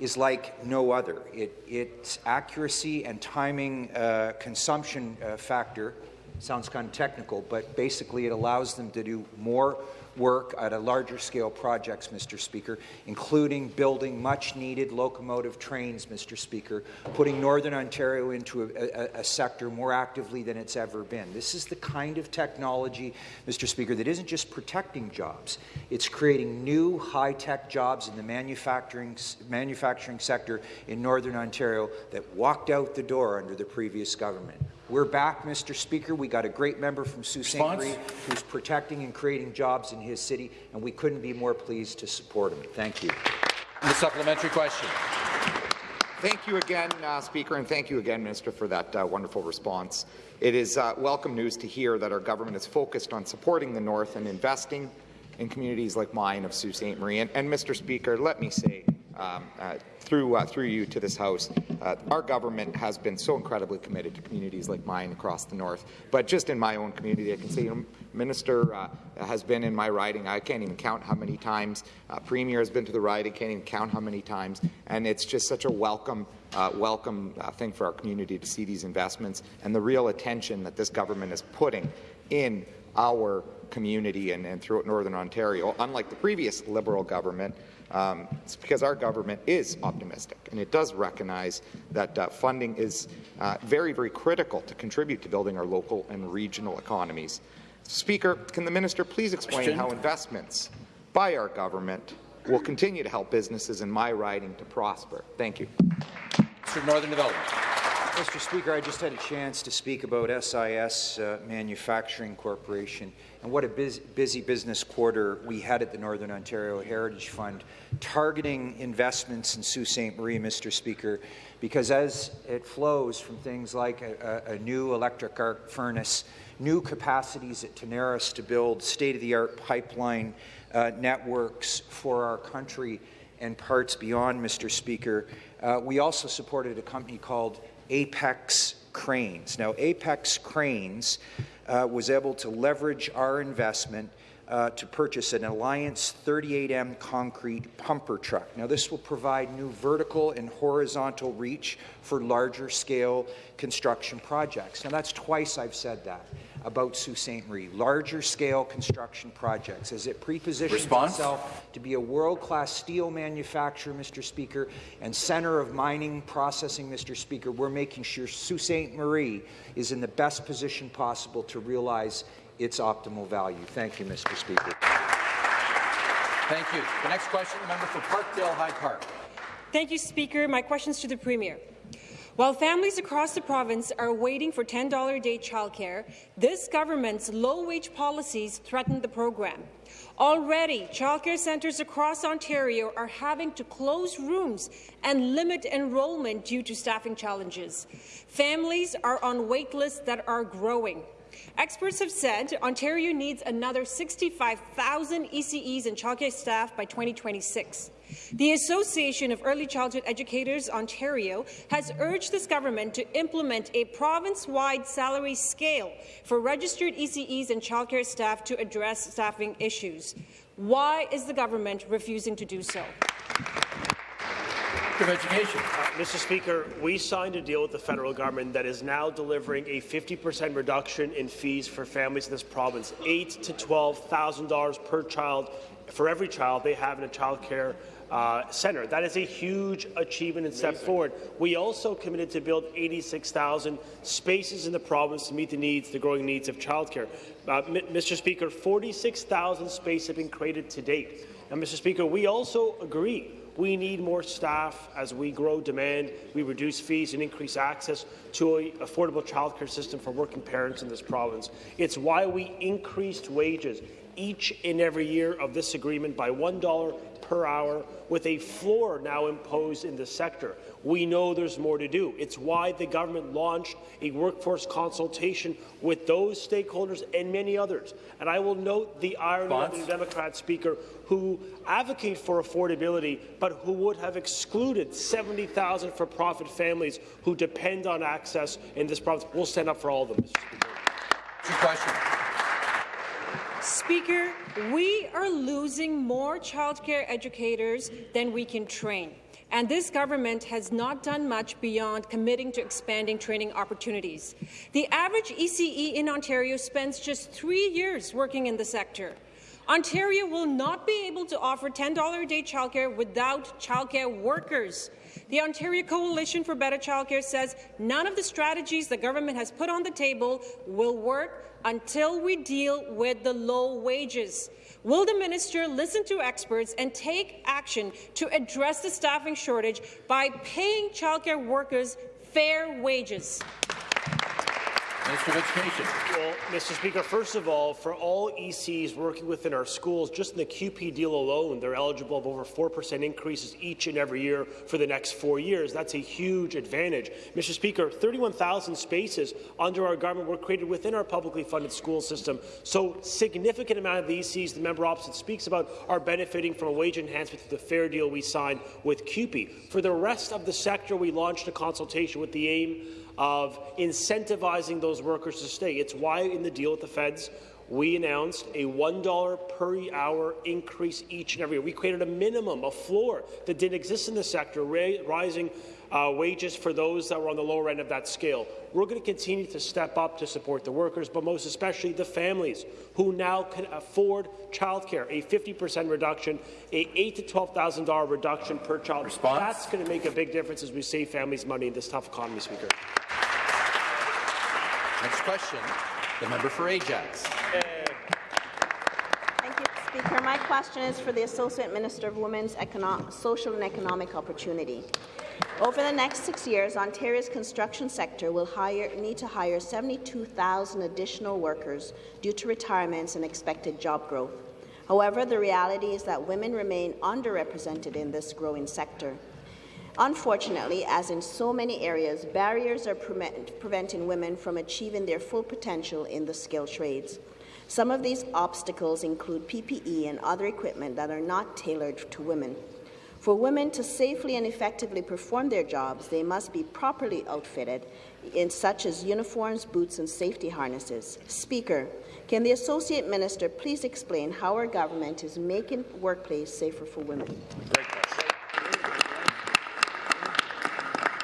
Speaker 19: is like no other. It, its accuracy and timing uh, consumption uh, factor sounds kind of technical, but basically it allows them to do more work at a larger scale projects, Mr. Speaker, including building much needed locomotive trains, Mr. Speaker, putting Northern Ontario into a, a, a, sector more actively than it's ever been. This is the kind of technology, Mr. Speaker, that isn't just protecting jobs, it's creating new high-tech jobs in the manufacturing, manufacturing sector in Northern Ontario that walked out the door under the previous government. We're back, Mr. Speaker. We got a great member from Sault Ste. Marie who's protecting and creating jobs in his city, and we couldn't be more pleased to support him. Thank you.
Speaker 1: The supplementary question.
Speaker 18: Thank you again, uh, Speaker, and thank you again, Minister, for that uh, wonderful response. It is uh, welcome news to hear that our government is focused on supporting the North and investing in communities like mine of Sault Ste. Marie. And, and Mr. Speaker, let me say, um, uh, through, uh, through you to this House. Uh, our government has been so incredibly committed to communities like mine across the North. But just in my own community, I can say, you know, Minister uh, has been in my riding. I can't even count how many times. Uh, Premier has been to the riding. I can't even count how many times. And it's just such a welcome, uh, welcome thing for our community to see these investments and the real attention that this government is putting in our community and, and throughout Northern Ontario, unlike the previous Liberal government, um, it's because our government is optimistic and it does recognize that uh, funding is uh, very, very critical to contribute to building our local and regional economies. Speaker, can the minister please explain Question? how investments by our government will continue to help businesses in my riding to prosper? Thank you.
Speaker 1: Mr. Northern Development.
Speaker 19: Mr. Speaker, I just had a chance to speak about SIS uh, Manufacturing Corporation and what a busy, busy business quarter we had at the Northern Ontario Heritage Fund, targeting investments in Sault Ste. Marie, Mr. Speaker, because as it flows from things like a, a, new electric arc furnace, new capacities at Tenaris to build state-of-the-art pipeline uh, networks for our country and parts beyond, Mr. Speaker, uh, we also supported a company called Apex Cranes. Now, Apex Cranes uh, was able to leverage our investment uh, to purchase an Alliance 38M concrete pumper truck. Now, this will provide new vertical and horizontal reach for larger scale construction projects. Now, that's twice I've said that about Sault Ste. Marie, larger scale construction projects, as it prepositions Response? itself to be a world-class steel manufacturer, Mr. Speaker, and center of mining processing, Mr. Speaker, we're making sure Sault Ste. Marie is in the best position possible to realize its optimal value. Thank you, Mr. Speaker.
Speaker 1: Thank you. The next question, the member for Parkdale High Park.
Speaker 20: Thank you, Speaker. My question is to the Premier. While families across the province are waiting for $10 a day childcare, this government's low-wage policies threaten the program. Already, childcare centres across Ontario are having to close rooms and limit enrollment due to staffing challenges. Families are on wait lists that are growing. Experts have said Ontario needs another 65,000 ECEs and childcare staff by 2026. The Association of Early Childhood Educators Ontario has urged this government to implement a province-wide salary scale for registered ECEs and childcare staff to address staffing issues. Why is the government refusing to do so?
Speaker 1: of Education.
Speaker 21: Uh, Mr. Speaker, we signed a deal with the federal government that is now delivering a 50% reduction in fees for families in this province, eight to twelve thousand dollars per child for every child they have in a child care uh, centre. That is a huge achievement and step forward. We also committed to build 86,000 spaces in the province to meet the needs, the growing needs of childcare. Uh, Mr. Speaker, 46,000 spaces have been created to date. And Mr. Speaker, we also agree we need more staff as we grow demand, we reduce fees and increase access to an affordable childcare system for working parents in this province. It's why we increased wages each and every year of this agreement by $1 per hour, with a floor now imposed in the sector. We know there's more to do. It's why the government launched a workforce consultation with those stakeholders and many others. And I will note the irony of the Democrat Speaker who advocate for affordability, but who would have excluded 70,000 for-profit families who depend on access in this province. We'll stand up for all of them, Mr. Speaker.
Speaker 1: question.
Speaker 20: Speaker, we are losing more childcare educators than we can train. And this government has not done much beyond committing to expanding training opportunities. The average ECE in Ontario spends just three years working in the sector. Ontario will not be able to offer $10 a day childcare without childcare workers. The Ontario Coalition for Better Childcare says none of the strategies the government has put on the table will work until we deal with the low wages. Will the minister listen to experts and take action to address the staffing shortage by paying childcare workers fair wages?
Speaker 1: Minister of Education.
Speaker 21: Well, Mr. Speaker, first of all, for all ECs working within our schools, just in the CUPE deal alone, they're eligible of over 4% increases each and every year for the next four years. That's a huge advantage. Mr. Speaker, 31,000 spaces under our government were created within our publicly funded school system. So significant amount of the ECs the member opposite speaks about are benefiting from a wage enhancement through the fair deal we signed with CUPE. For the rest of the sector, we launched a consultation with the aim of incentivizing those workers to stay. It's why in the deal with the feds we announced a $1 per hour increase each and every year. We created a minimum, a floor that didn't exist in the sector, rising uh, wages for those that were on the lower end of that scale. We're going to continue to step up to support the workers, but most especially the families who now can afford childcare, a 50% reduction, a 8 to $12,000 reduction per child. Response? That's going to make a big difference as we save families money in this tough economy, Speaker.
Speaker 1: Next question, the member for Ajax.
Speaker 22: Thank you, Speaker. My question is for the Associate Minister of Women's Econo Social and Economic Opportunity. Over the next six years, Ontario's construction sector will hire, need to hire 72,000 additional workers due to retirements and expected job growth. However, the reality is that women remain underrepresented in this growing sector. Unfortunately, as in so many areas, barriers are pre preventing women from achieving their full potential in the skilled trades. Some of these obstacles include PPE and other equipment that are not tailored to women. For women to safely and effectively perform their jobs, they must be properly outfitted in such as uniforms, boots and safety harnesses. Speaker, can the Associate Minister please explain how our government is making workplace safer for women?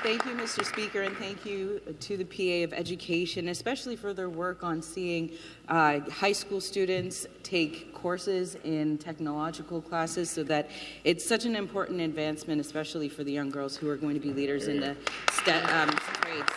Speaker 23: Thank you, Mr. Speaker, and thank you to the PA of Education, especially for their work on seeing uh, high school students take courses in technological classes so that it's such an important advancement, especially for the young girls who are going to be leaders in the um, trades.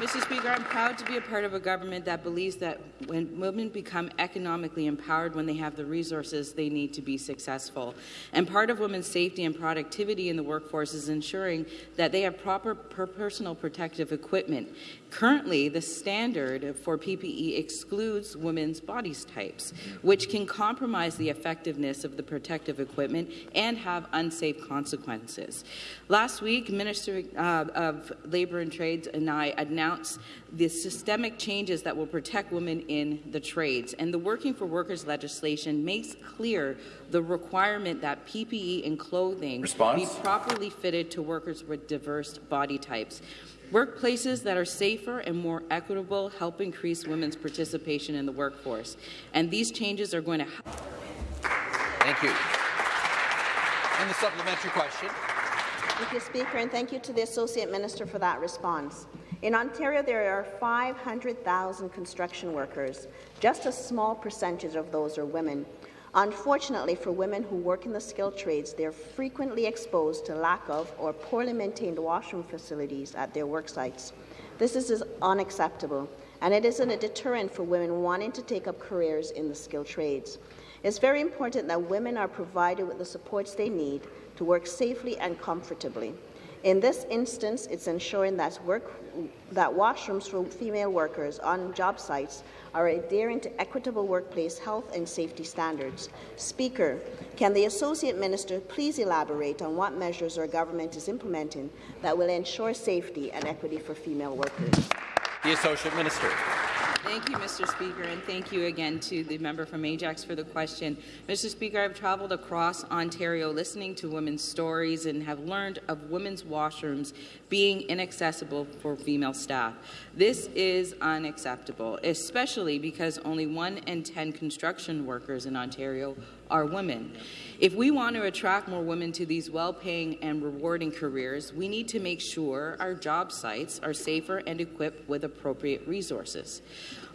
Speaker 23: Mr. Speaker, I'm proud to be a part of a government that believes that when women become economically empowered, when they have the resources they need to be successful. And part of women's safety and productivity in the workforce is ensuring that they have proper personal protective equipment. Currently, the standard for PPE excludes women's body types, which can compromise the effectiveness of the protective equipment and have unsafe consequences. Last week, Minister uh, of Labour and Trades and I announced announce the systemic changes that will protect women in the trades. And the Working for Workers legislation makes clear the requirement that PPE and clothing Response? be properly fitted to workers with diverse body types. Workplaces that are safer and more equitable help increase women's participation in the workforce. And these changes are going to help.
Speaker 1: Thank you. And the supplementary question.
Speaker 22: Thank you, Speaker, and thank you to the Associate Minister for that response. In Ontario, there are 500,000 construction workers. Just a small percentage of those are women. Unfortunately, for women who work in the skilled trades, they're frequently exposed to lack of or poorly maintained washroom facilities at their work sites. This is unacceptable, and it isn't a deterrent for women wanting to take up careers in the skilled trades. It's very important that women are provided with the supports they need to work safely and comfortably. In this instance, it's ensuring that, work, that washrooms for female workers on job sites are adhering to equitable workplace health and safety standards. Speaker, can the Associate Minister please elaborate on what measures our government is implementing that will ensure safety and equity for female workers?
Speaker 1: The Associate Minister.
Speaker 23: Thank you, Mr. Speaker, and thank you again to the member from Ajax for the question. Mr. Speaker, I've travelled across Ontario listening to women's stories and have learned of women's washrooms being inaccessible for female staff. This is unacceptable, especially because only one in 10 construction workers in Ontario are women. If we want to attract more women to these well-paying and rewarding careers, we need to make sure our job sites are safer and equipped with appropriate resources.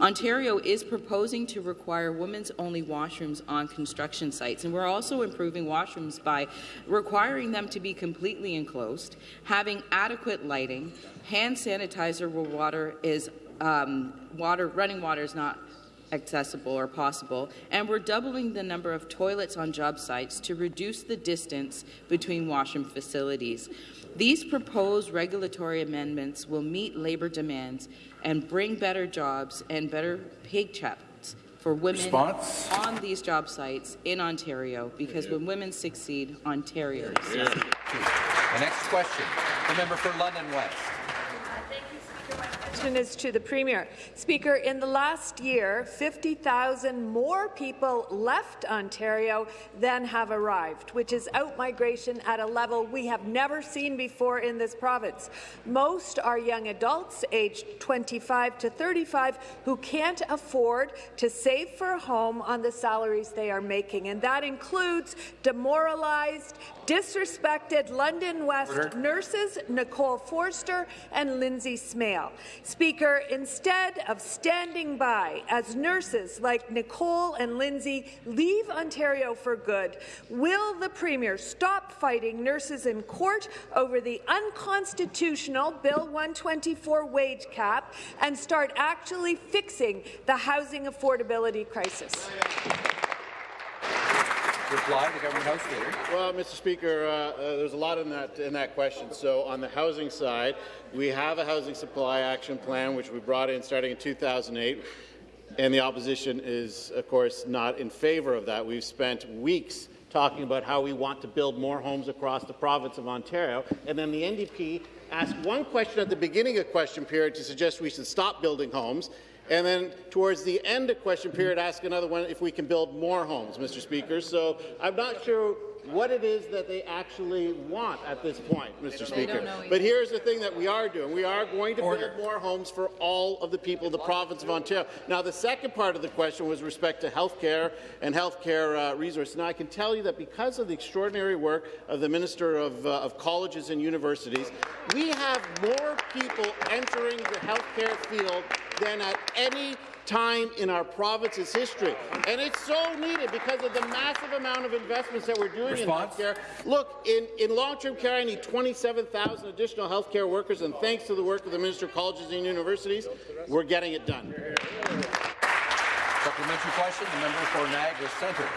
Speaker 23: Ontario is proposing to require women's-only washrooms on construction sites, and we're also improving washrooms by requiring them to be completely enclosed, having adequate lighting, hand sanitizer where water is um, water, running water is not accessible or possible, and we're doubling the number of toilets on job sites to reduce the distance between washroom facilities. These proposed regulatory amendments will meet labour demands and bring better jobs and better paychecks for women Response? on these job sites in Ontario, because when women succeed, Ontario succeeds.
Speaker 1: The next question, the member for London West.
Speaker 24: Question is to the Premier. Speaker, in the last year, 50,000 more people left Ontario than have arrived, which is outmigration at a level we have never seen before in this province. Most are young adults aged 25 to 35 who can't afford to save for a home on the salaries they are making, and that includes demoralized, disrespected London West
Speaker 1: Order.
Speaker 24: nurses Nicole Forster and Lindsay Smale. Speaker, instead of standing by as nurses like Nicole and Lindsay leave Ontario for good, will the Premier stop fighting nurses in court over the unconstitutional Bill 124 wage cap and start actually fixing the housing affordability crisis?
Speaker 1: Reply, the government house leader.
Speaker 3: Well, Mr. Speaker, uh, uh, there's a lot in that in that question. So, on the housing side, we have a housing supply action plan which we brought in starting in 2008, and the opposition is, of course, not in favour of that. We've spent weeks talking about how we want to build more homes across the province of Ontario, and then the NDP asked one question at the beginning of question period to suggest we should stop building homes, and then towards the end of question period, ask another one if we can build more homes, Mr. Speaker. So I'm not sure what it is that they actually want at this point, Mr. Speaker. But here's the thing that we are doing. We are going to
Speaker 1: Order.
Speaker 3: build more homes for all of the people of the province of Ontario. Now, the second part of the question was respect to health care and health care uh, resources. Now, I can tell you that because of the extraordinary work of the Minister of, uh, of Colleges and Universities, we have more people entering the health care field than at any time in our province's history. And it's so needed because of the massive amount of investments that we're doing
Speaker 1: Response?
Speaker 3: in healthcare. Look, in, in long-term care, I need 27,000 additional healthcare workers, and thanks to the work of the Minister of Colleges and Universities, we're getting it done.
Speaker 1: Supplementary question, the member for Niagara Centre.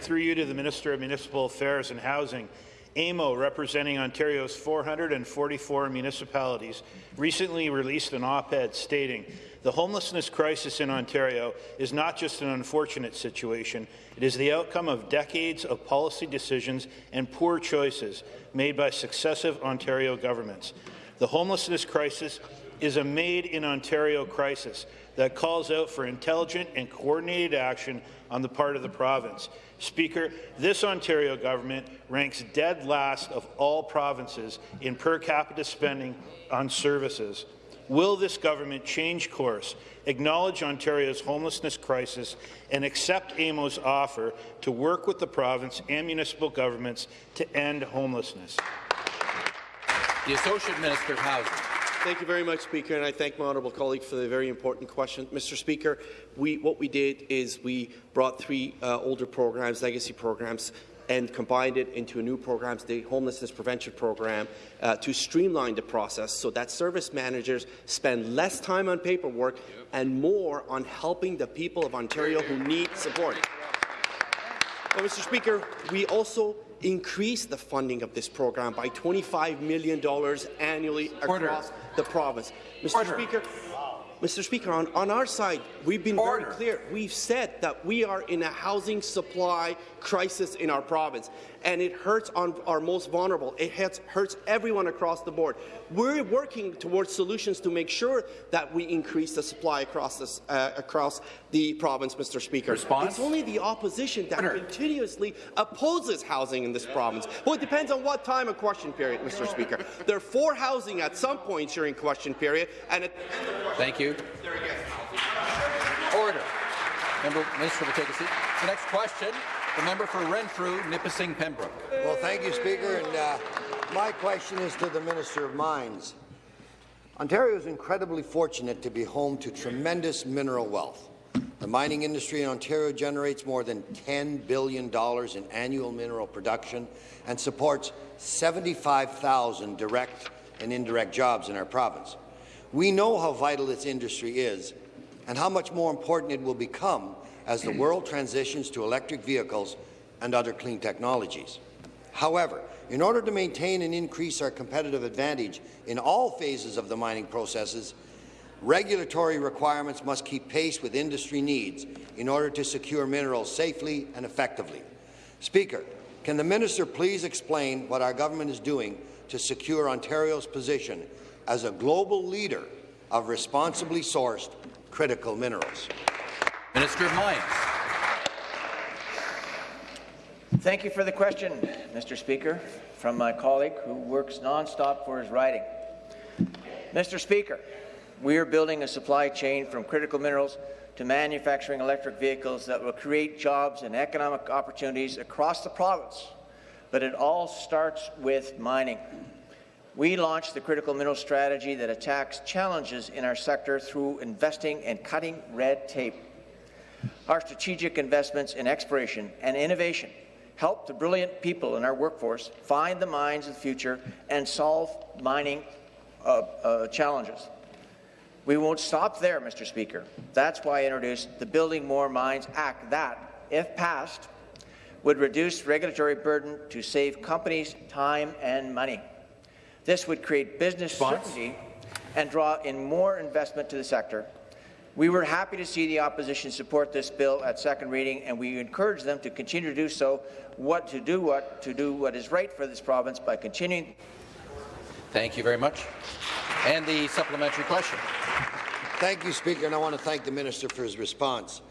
Speaker 25: Through you to the Minister of Municipal Affairs and Housing. AMO, representing Ontario's 444 municipalities, recently released an op-ed stating, the homelessness crisis in Ontario is not just an unfortunate situation, it is the outcome of decades of policy decisions and poor choices made by successive Ontario governments. The homelessness crisis is a made-in-Ontario crisis that calls out for intelligent and coordinated action on the part of the province. Speaker, this Ontario government ranks dead last of all provinces in per capita spending on services. Will this government change course, acknowledge Ontario's homelessness crisis, and accept AMO's offer to work with the province and municipal governments to end homelessness?
Speaker 1: The Associate Minister of Housing.
Speaker 26: Thank you very much, Speaker, and I thank my honourable colleague for the very important question. Mr. Speaker, we, what we did is we brought three uh, older programs, legacy programs, and combined it into a new program, the Homelessness Prevention Program, uh, to streamline the process so that service managers spend less time on paperwork and more on helping the people of Ontario who need support. Well, Mr. Speaker, we also increased the funding of this program by $25 million annually
Speaker 1: Order.
Speaker 26: across the province. Mr.
Speaker 1: Order.
Speaker 26: Speaker, Mr. Speaker, on, on our side, we've been
Speaker 1: Order.
Speaker 26: very clear. We've said that we are in a housing supply crisis in our province, and it hurts on our most vulnerable. It hurts, hurts everyone across the board. We're working towards solutions to make sure that we increase the supply across, this, uh, across the province, Mr. Speaker.
Speaker 1: Response?
Speaker 26: It's only the opposition that continuously opposes housing in this province. Well, it depends on what time of question period, Mr. Speaker. They're for housing at some points during question period, and at
Speaker 1: Thank you. Order. Member Minister will take a seat. The next question, the member for Renfrew, Nipissing, Pembroke.
Speaker 27: Well, thank you, Speaker. And uh, my question is to the Minister of Mines. Ontario is incredibly fortunate to be home to tremendous mineral wealth. The mining industry in Ontario generates more than $10 billion in annual mineral production and supports 75,000 direct and indirect jobs in our province. We know how vital this industry is and how much more important it will become as the world transitions to electric vehicles and other clean technologies. However, in order to maintain and increase our competitive advantage in all phases of the mining processes, regulatory requirements must keep pace with industry needs in order to secure minerals safely and effectively. Speaker, can the minister please explain what our government is doing to secure Ontario's position as a global leader of responsibly sourced critical minerals.
Speaker 1: Minister of Mines.
Speaker 28: Thank you for the question, Mr. Speaker, from my colleague who works nonstop for his riding. Mr. Speaker, we are building a supply chain from critical minerals to manufacturing electric vehicles that will create jobs and economic opportunities across the province. But it all starts with mining. We launched the critical mineral strategy that attacks challenges in our sector through investing and cutting red tape. Our strategic investments in exploration and innovation help the brilliant people in our workforce find the mines of the future and solve mining uh, uh, challenges. We won't stop there, Mr. Speaker. That's why I introduced the Building More Mines Act that, if passed, would reduce regulatory burden to save companies time and money. This would create business
Speaker 1: Response?
Speaker 28: certainty and draw in more investment to the sector. We were happy to see the opposition support this bill at second reading, and we encourage them to continue to do so. What to do what to do what is right for this province by continuing.
Speaker 1: Thank you very much. And the supplementary question.
Speaker 27: Thank you, Speaker, and I want to thank the Minister for his response.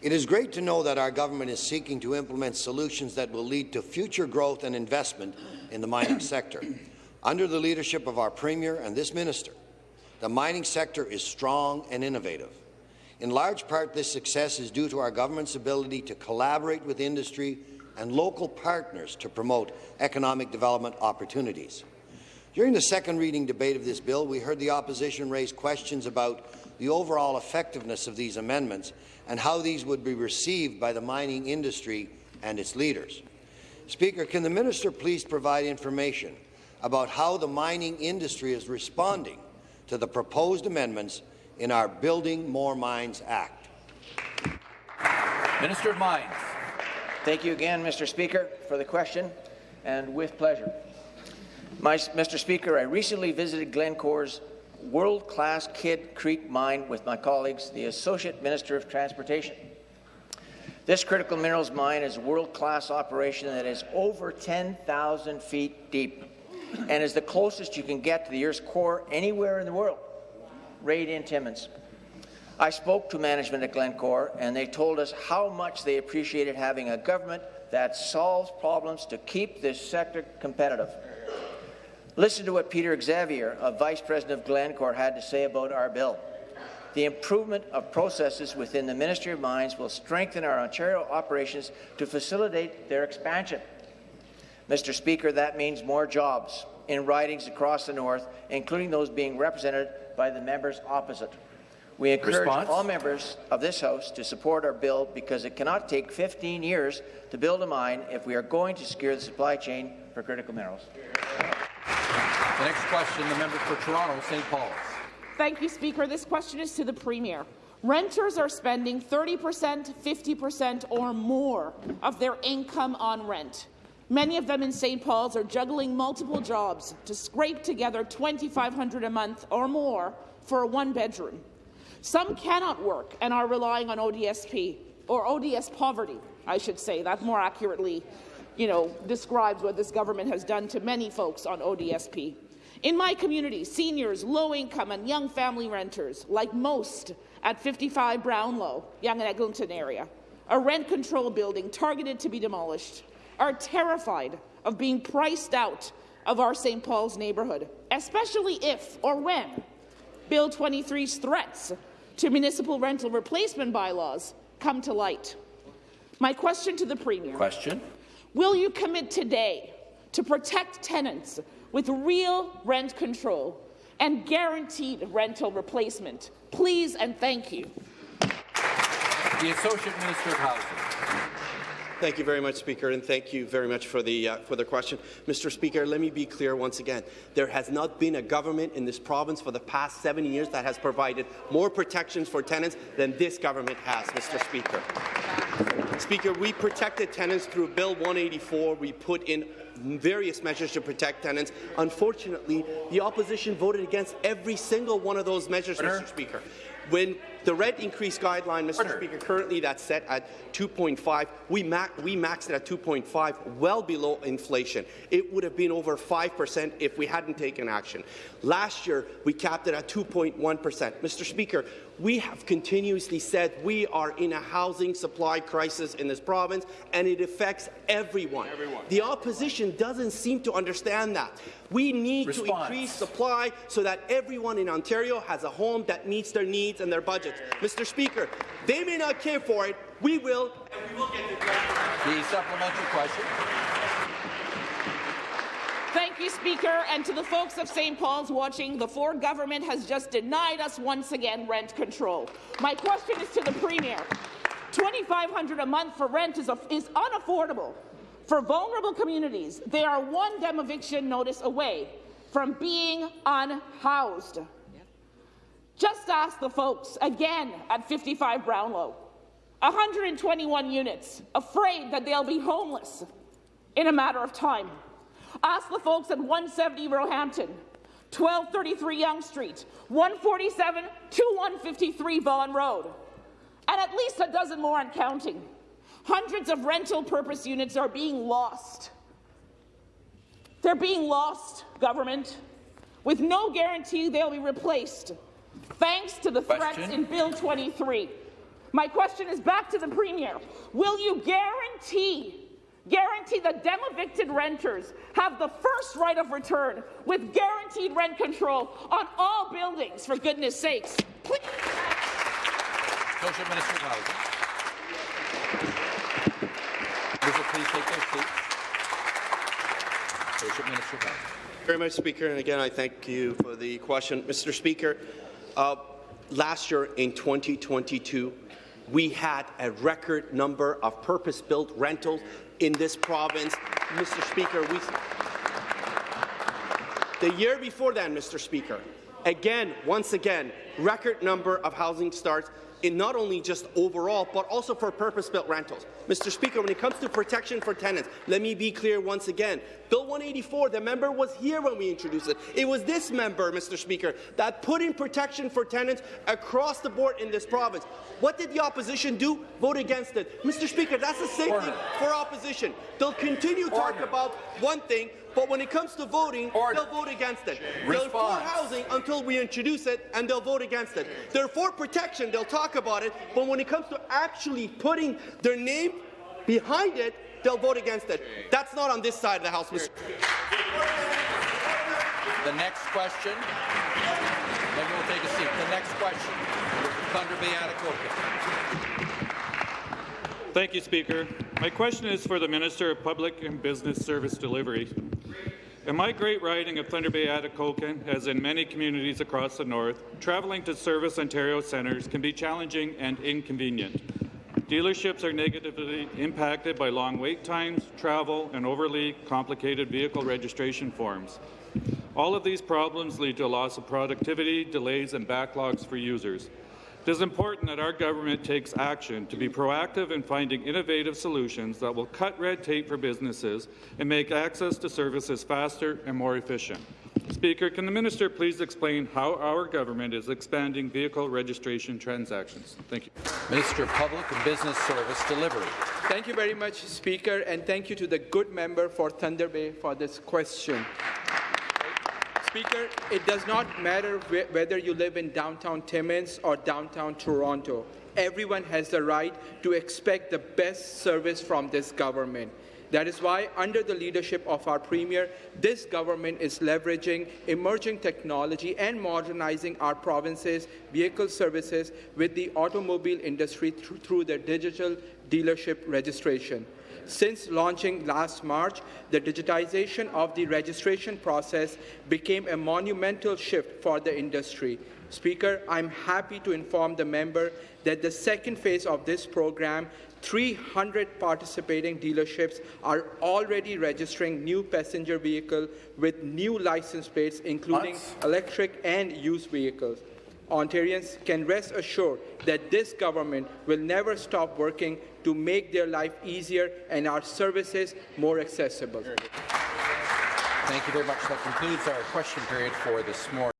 Speaker 27: It is great to know that our government is seeking to implement solutions that will lead to future growth and investment in the mining (coughs) sector. Under the leadership of our Premier and this Minister, the mining sector is strong and innovative. In large part, this success is due to our government's ability to collaborate with industry and local partners to promote economic development opportunities. During the second reading debate of this bill, we heard the opposition raise questions about the overall effectiveness of these amendments and how these would be received by the mining industry and its leaders. Speaker, can the minister please provide information about how the mining industry is responding to the proposed amendments in our Building More Mines Act?
Speaker 1: Minister of Mines.
Speaker 28: Thank you again, Mr. Speaker, for the question, and with pleasure. My, Mr. Speaker, I recently visited Glencore's world-class Kidd Creek mine with my colleagues, the Associate Minister of Transportation. This critical minerals mine is a world-class operation that is over 10,000 feet deep and is the closest you can get to the Earth's core anywhere in the world, in Timmins. I spoke to management at Glencore, and they told us how much they appreciated having a government that solves problems to keep this sector competitive. Listen to what Peter Xavier, a Vice President of Glencore, had to say about our bill. The improvement of processes within the Ministry of Mines will strengthen our Ontario operations to facilitate their expansion. Mr. Speaker, that means more jobs in ridings across the north, including those being represented by the members opposite. We encourage
Speaker 1: Response?
Speaker 28: all members of this House to support our bill because it cannot take 15 years to build a mine if we are going to secure the supply chain for critical minerals.
Speaker 1: The next question, the member for Toronto, St. Paul's.
Speaker 29: Thank you, Speaker. This question is to the Premier. Renters are spending 30%, 50% or more of their income on rent. Many of them in St. Paul's are juggling multiple jobs to scrape together 2,500 a month or more for a one-bedroom. Some cannot work and are relying on ODSP, or ODS poverty, I should say. That more accurately you know, describes what this government has done to many folks on ODSP. In my community, seniors, low-income and young family renters, like most at 55 Brownlow, Yonge and Eglinton area, a rent control building targeted to be demolished, are terrified of being priced out of our St. Paul's neighbourhood, especially if or when Bill 23's threats to municipal rental replacement bylaws come to light. My question to the Premier.
Speaker 1: Question.
Speaker 29: Will you commit today to protect tenants with real rent control and guaranteed rental replacement? Please and thank you.
Speaker 1: The Associate Minister of Housing.
Speaker 26: Thank you very much, Speaker, and thank you very much for the, uh, for the question. Mr. Speaker, let me be clear once again. There has not been a government in this province for the past seven years that has provided more protections for tenants than this government has, Mr. Speaker. Speaker, we protected tenants through Bill 184. We put in various measures to protect tenants. Unfortunately, the opposition voted against every single one of those measures. Mr. Speaker. when the rent increase guideline, Mr.
Speaker 1: Order.
Speaker 26: Speaker, currently that's set at 2.5. We, ma we maxed it at 2.5, well below inflation. It would have been over 5% if we hadn't taken action. Last year, we capped it at 2.1%. Mr. Speaker, we have continuously said we are in a housing supply crisis in this province, and it affects everyone.
Speaker 1: Everyone.
Speaker 26: The opposition doesn't seem to understand that. We need
Speaker 1: Response.
Speaker 26: to increase supply so that everyone in Ontario has a home that meets their needs and their budgets. Mr. Speaker, they may not care for it. We will, and we will get it right.
Speaker 1: The supplementary question.
Speaker 29: You, Speaker. And to the folks of St. Paul's watching, the Ford government has just denied us once again rent control. My question is to the Premier. 2,500 a month for rent is, is unaffordable. For vulnerable communities, they are one dem eviction notice away from being unhoused. Just ask the folks again at 55 Brownlow. 121 units, afraid that they'll be homeless in a matter of time. Ask the folks at 170 Roehampton, 1233 Yonge Street, 147 to 153 Vaughan Road, and at least a dozen more and counting. Hundreds of rental purpose units are being lost. They're being lost, government, with no guarantee they'll be replaced, thanks to the threats in Bill 23. My question is back to the Premier. Will you guarantee guarantee that dem-evicted renters have the first right of return with guaranteed rent control on all buildings, for goodness sakes? Please.
Speaker 1: Associate Minister of Housing. Members please take their seats. Associate Minister of Housing.
Speaker 26: Very much, Speaker, and again, I thank you for the question. Mr. Speaker, uh, last year in 2022, we had a record number of purpose-built rentals in this province. Mr. Speaker, we, the year before that, Mr. Speaker, again, once again, record number of housing starts in not only just overall, but also for purpose-built rentals. Mr. Speaker, when it comes to protection for tenants, let me be clear once again. Bill 184, the member was here when we introduced it. It was this member, Mr. Speaker, that put in protection for tenants across the board in this province. What did the opposition do? Vote against it. Mr. Speaker, that's the same thing for opposition. They'll continue to talk about one thing, but when it comes to voting, they'll vote against it. They're for housing until we introduce it, and they'll vote against it. They're for protection, they'll talk about it, but when it comes to actually putting their name behind it, they'll vote against it. That's not on this side of the House, Mr.
Speaker 1: The next question. Maybe we'll take a seat. The next question. Thunder Bay Atikokan.
Speaker 30: Thank you, Speaker. My question is for the Minister of Public and Business Service Delivery. In my great riding of Thunder Bay Atikokan, as in many communities across the north, traveling to Service Ontario centres can be challenging and inconvenient. Dealerships are negatively impacted by long wait times, travel, and overly complicated vehicle registration forms. All of these problems lead to a loss of productivity, delays, and backlogs for users. It is important that our government takes action to be proactive in finding innovative solutions that will cut red tape for businesses and make access to services faster and more efficient. Speaker, can the minister please explain how our government is expanding vehicle registration transactions? Thank you.
Speaker 1: Minister of Public and Business Service Delivery.
Speaker 31: Thank you very much, Speaker, and thank you to the good member for Thunder Bay for this question. Speaker, it does not matter wh whether you live in downtown Timmins or downtown Toronto. Everyone has the right to expect the best service from this government. That is why, under the leadership of our Premier, this government is leveraging emerging technology and modernizing our province's vehicle services with the automobile industry through, through their digital dealership registration. Since launching last March, the digitization of the registration process became a monumental shift for the industry. Speaker, I'm happy to inform the member that the second phase of this program 300 participating dealerships are already registering new passenger vehicles with new license plates, including electric and used vehicles. Ontarians can rest assured that this government will never stop working to make their life easier and our services more accessible.
Speaker 1: Thank you very much. That concludes our question period for this morning.